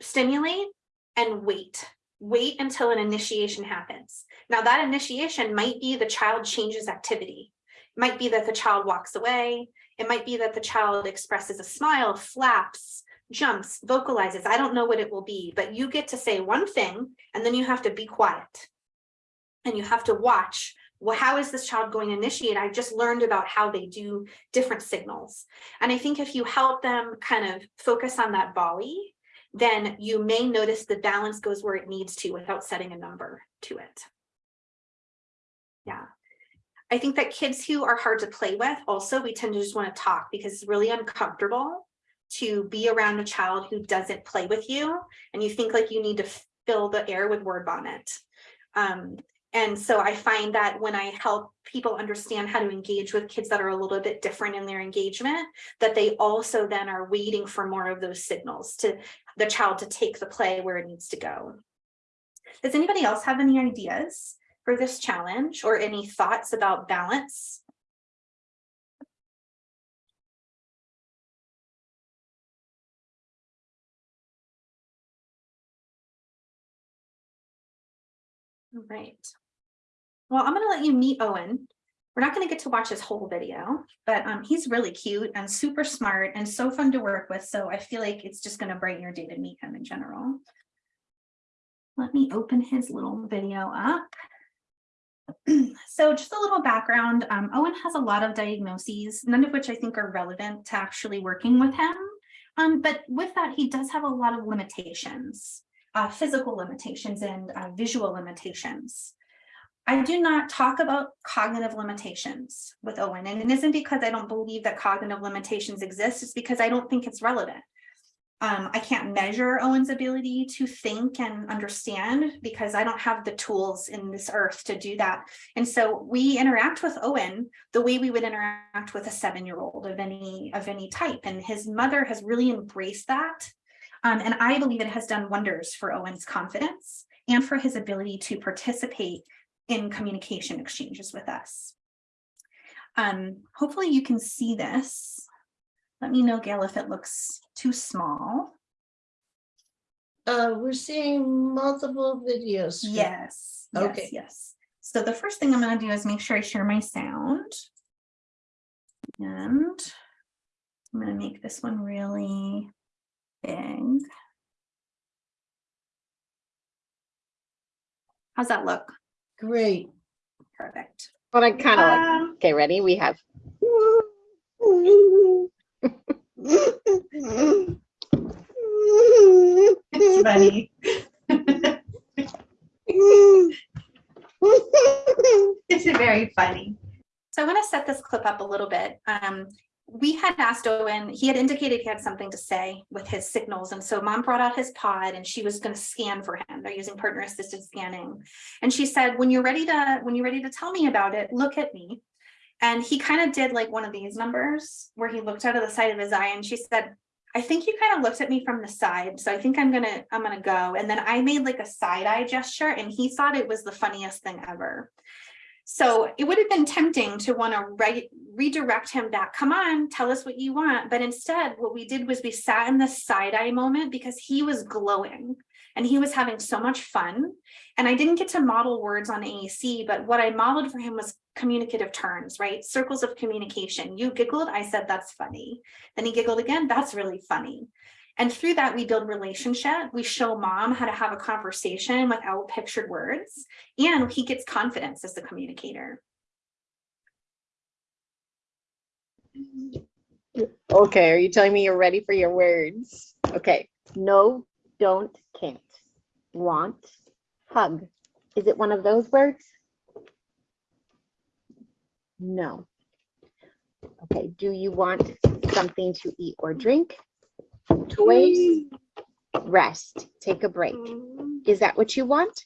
stimulate and wait. Wait until an initiation happens. Now that initiation might be the child changes activity. It Might be that the child walks away. It might be that the child expresses a smile, flaps, jumps, vocalizes. I don't know what it will be, but you get to say one thing and then you have to be quiet. And you have to watch, well, how is this child going to initiate? I just learned about how they do different signals. And I think if you help them kind of focus on that volley, then you may notice the balance goes where it needs to without setting a number to it. Yeah. I think that kids who are hard to play with also, we tend to just want to talk because it's really uncomfortable to be around a child who doesn't play with you and you think like you need to fill the air with word vomit. Um, and so I find that when I help people understand how to engage with kids that are a little bit different in their engagement, that they also then are waiting for more of those signals to the child to take the play where it needs to go. Does anybody else have any ideas for this challenge or any thoughts about balance? All right. Well, I'm gonna let you meet Owen. We're not gonna get to watch his whole video, but um, he's really cute and super smart and so fun to work with. So I feel like it's just gonna brighten your day to meet him in general. Let me open his little video up. [CLEARS THROAT] So just a little background, um, Owen has a lot of diagnoses, none of which I think are relevant to actually working with him. Um, but with that, he does have a lot of limitations, uh, physical limitations and uh, visual limitations. I do not talk about cognitive limitations with Owen, and it isn't because I don't believe that cognitive limitations exist, it's because I don't think it's relevant. Um, I can't measure Owen's ability to think and understand because I don't have the tools in this earth to do that. And so we interact with Owen the way we would interact with a seven-year-old of any of any type. And his mother has really embraced that. Um, and I believe it has done wonders for Owen's confidence and for his ability to participate in communication exchanges with us. Um, hopefully you can see this. Let me know, Gail, if it looks too small. Uh, we're seeing multiple videos. Yes, yes, Okay. yes. So the first thing I'm gonna do is make sure I share my sound. And I'm gonna make this one really big. How's that look? Great. Perfect. But I kind of like, Um, okay, ready? We have. It's funny. It's very funny. So I want to set this clip up a little bit. Um, we had asked Owen, he had indicated he had something to say with his signals. And so mom brought out his PODD and she was going to scan for him. They're using partner assisted scanning. And she said, when you're ready to, when you're ready to tell me about it, look at me. And he kind of did like one of these numbers where he looked out of the side of his eye and she said, I think you kind of looked at me from the side. So I think I'm gonna, I'm gonna go. And then I made like a side eye gesture and he thought it was the funniest thing ever. So it would have been tempting to want to re redirect him back. Come on, tell us what you want. But instead, what we did was we sat in the side eye moment because he was glowing and he was having so much fun. And I didn't get to model words on AAC, but what I modeled for him was communicative turns, right? Circles of communication. You giggled, I said, that's funny. Then he giggled again, that's really funny. And through that, we build relationship. We show mom how to have a conversation without pictured words. And he gets confidence as the communicator. Okay, are you telling me you're ready for your words? Okay, no, don't, can't. Want, hug. Is it one of those words? No. Okay, do you want something to eat or drink? Toys? Rest, take a break. Is that what you want?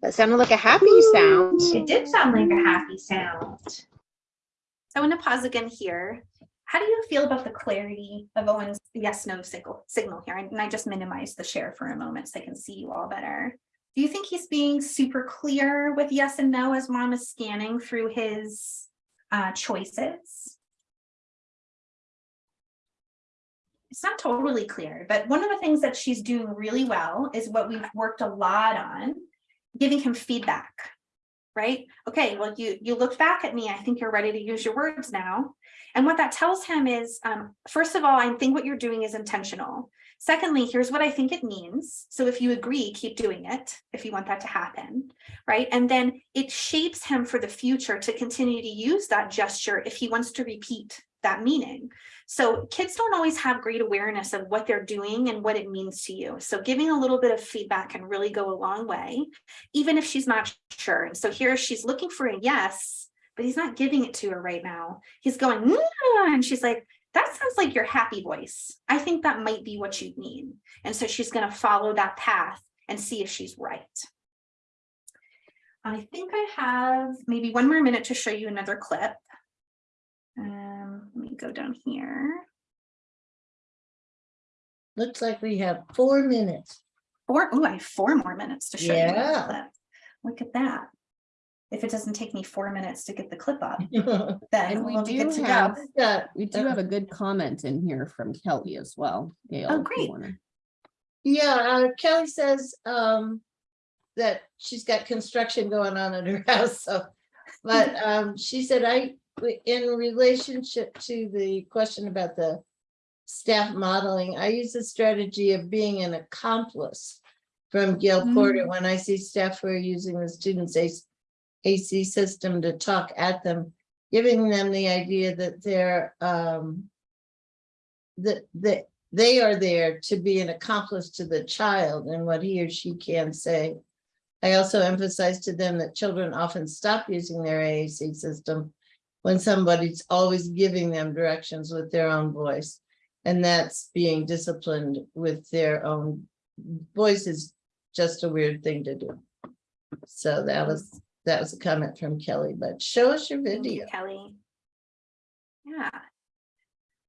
That sounded like a happy sound. It did sound like a happy sound. So I want to pause again here. How do you feel about the clarity of Owen's yes, no signal, signal here? And I just minimized the share for a moment so I can see you all better. Do you think he's being super clear with yes and no as mom is scanning through his uh, choices? It's not totally clear, but one of the things that she's doing really well is what we've worked a lot on, giving him feedback right? Okay, well, you you looked back at me. I think you're ready to use your words now. And what that tells him is, um, first of all, I think what you're doing is intentional. Secondly, here's what I think it means. So if you agree, keep doing it if you want that to happen, right? And then it shapes him for the future to continue to use that gesture if he wants to repeat that meaning. So kids don't always have great awareness of what they're doing and what it means to you. So giving a little bit of feedback can really go a long way, even if she's not sure. And so here she's looking for a yes, but he's not giving it to her right now. He's going, and she's like, that sounds like your happy voice. I think that might be what you mean. And so she's going to follow that path and see if she's right. I think I have maybe one more minute to show you another clip. Let me go down here. Looks like we have four minutes. Four, oh, I have four more minutes to show you. another Yeah. clip. Look at that. If it doesn't take me four minutes to get the clip up, [LAUGHS] Yeah, then we we'll be do good to go. have, uh, we do have a good comment in here from Kelly as well. Gail, if you great. Yeah, uh, Kelly says, um, that she's got construction going on at her [LAUGHS] house, so. But, um, she said, I, in relationship to the question about the staff modeling, I use the strategy of being an accomplice from Gayle Porter when I see staff who are using the students' AC AC system to talk at them, giving them the idea that they're, um, that, that they are there to be an accomplice to the child and what he or she can say. I also emphasize to them that children often stop using their AAC system when somebody's always giving them directions with their own voice. And that's being disciplined with their own voice is just a weird thing to do. So that was, that was a comment from Kelly, but show us your video. Kelly. Yeah.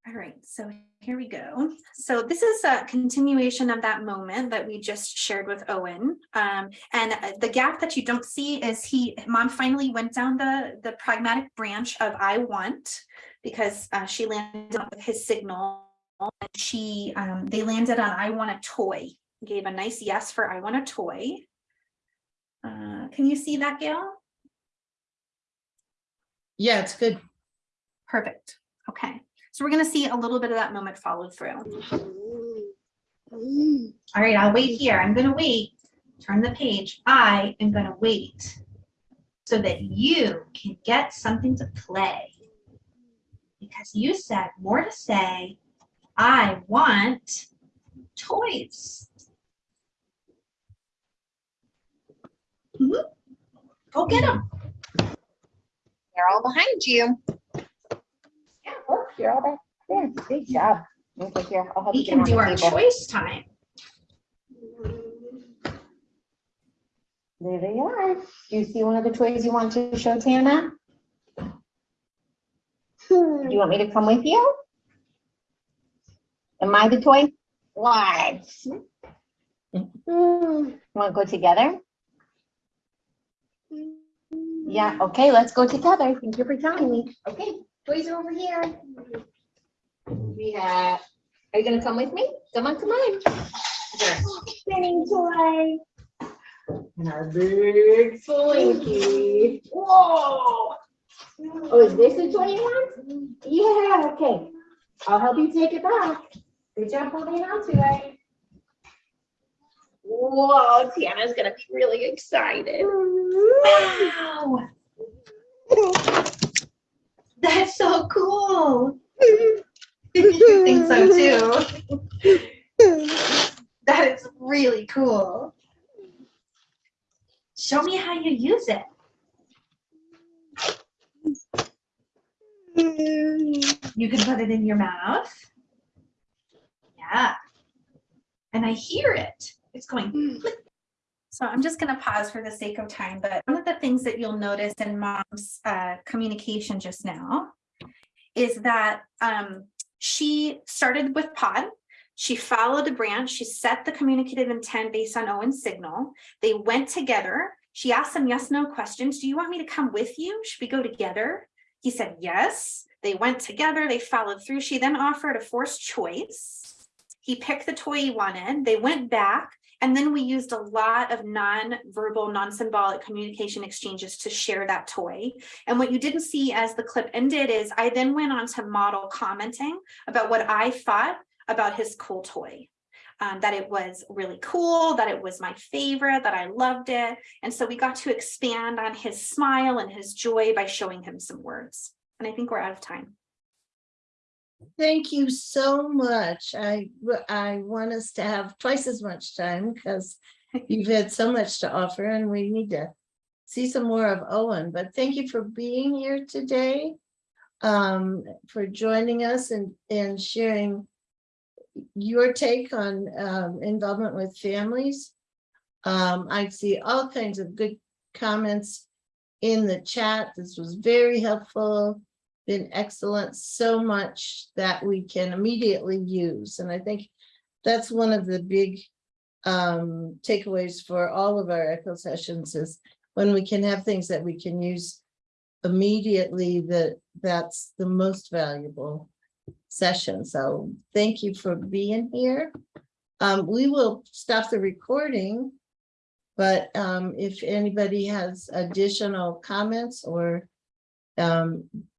All right, so here we go. So this is a continuation of that moment that we just shared with Owen. Um, and uh, the gap that you don't see is he, mom finally went down the, the pragmatic branch of I want because uh, she landed on with his signal. And She, um, they landed on I want a toy, gave a nice yes for I want a toy. Uh, can you see that, Gail? Yeah, it's good. Perfect. Okay, so we're gonna see a little bit of that moment followed through. All right, I'll wait here. I'm gonna wait. Turn the page. I am gonna wait so that you can get something to play. Because you said more to say, I want toys. Mhm. Go get them. They're all behind you. Yeah, look, you're all back there. Good job. Okay, here, I'll help We you can do the our table. choice time. There they are. Do you see one of the toys you want to show Tana? Do you want me to come with you? Am I the toy? What? Want to go together? Yeah, okay, let's go together. Thank you for telling me. Okay, toys are over here. We have, are you gonna come with me? Come on, come on. Spinning toy. And our big slinky. Whoa. Oh, is this the toy you want? Mm-hmm. Yeah, okay. I'll help you take it back. Good job holding on to it. Whoa, Tiana's gonna be really excited. Mm-hmm. Wow. That's so cool. You think so too? That is really cool. Show me how you use it. You can put it in your mouth. Yeah. And I hear it. It's going. Hmm. So I'm just gonna pause for the sake of time, but one of the things that you'll notice in mom's uh, communication just now is that um, she started with PODD. She followed a branch. She set the communicative intent based on Owen's signal. They went together. She asked some yes, no questions. Do you want me to come with you? Should we go together? He said yes. They went together. They followed through. She then offered a forced choice. He picked the toy he wanted. They went back. And then we used a lot of non-verbal, non-symbolic communication exchanges to share that toy. And what you didn't see as the clip ended is I then went on to model commenting about what I thought about his cool toy. Um, that it was really cool, that it was my favorite, that I loved it. And so we got to expand on his smile and his joy by showing him some words. And I think we're out of time. Thank you so much. I, I want us to have twice as much time because [LAUGHS] you've had so much to offer and we need to see some more of Owen, but thank you for being here today. Um, for joining us and, and sharing your take on, um, involvement with families. Um, I see all kinds of good comments in the chat. This was very helpful been excellent, so much that we can immediately use. And I think that's one of the big um, takeaways for all of our echo sessions is when we can have things that we can use immediately, that that's the most valuable session. So thank you for being here. Um, we will stop the recording. But um, if anybody has additional comments or um,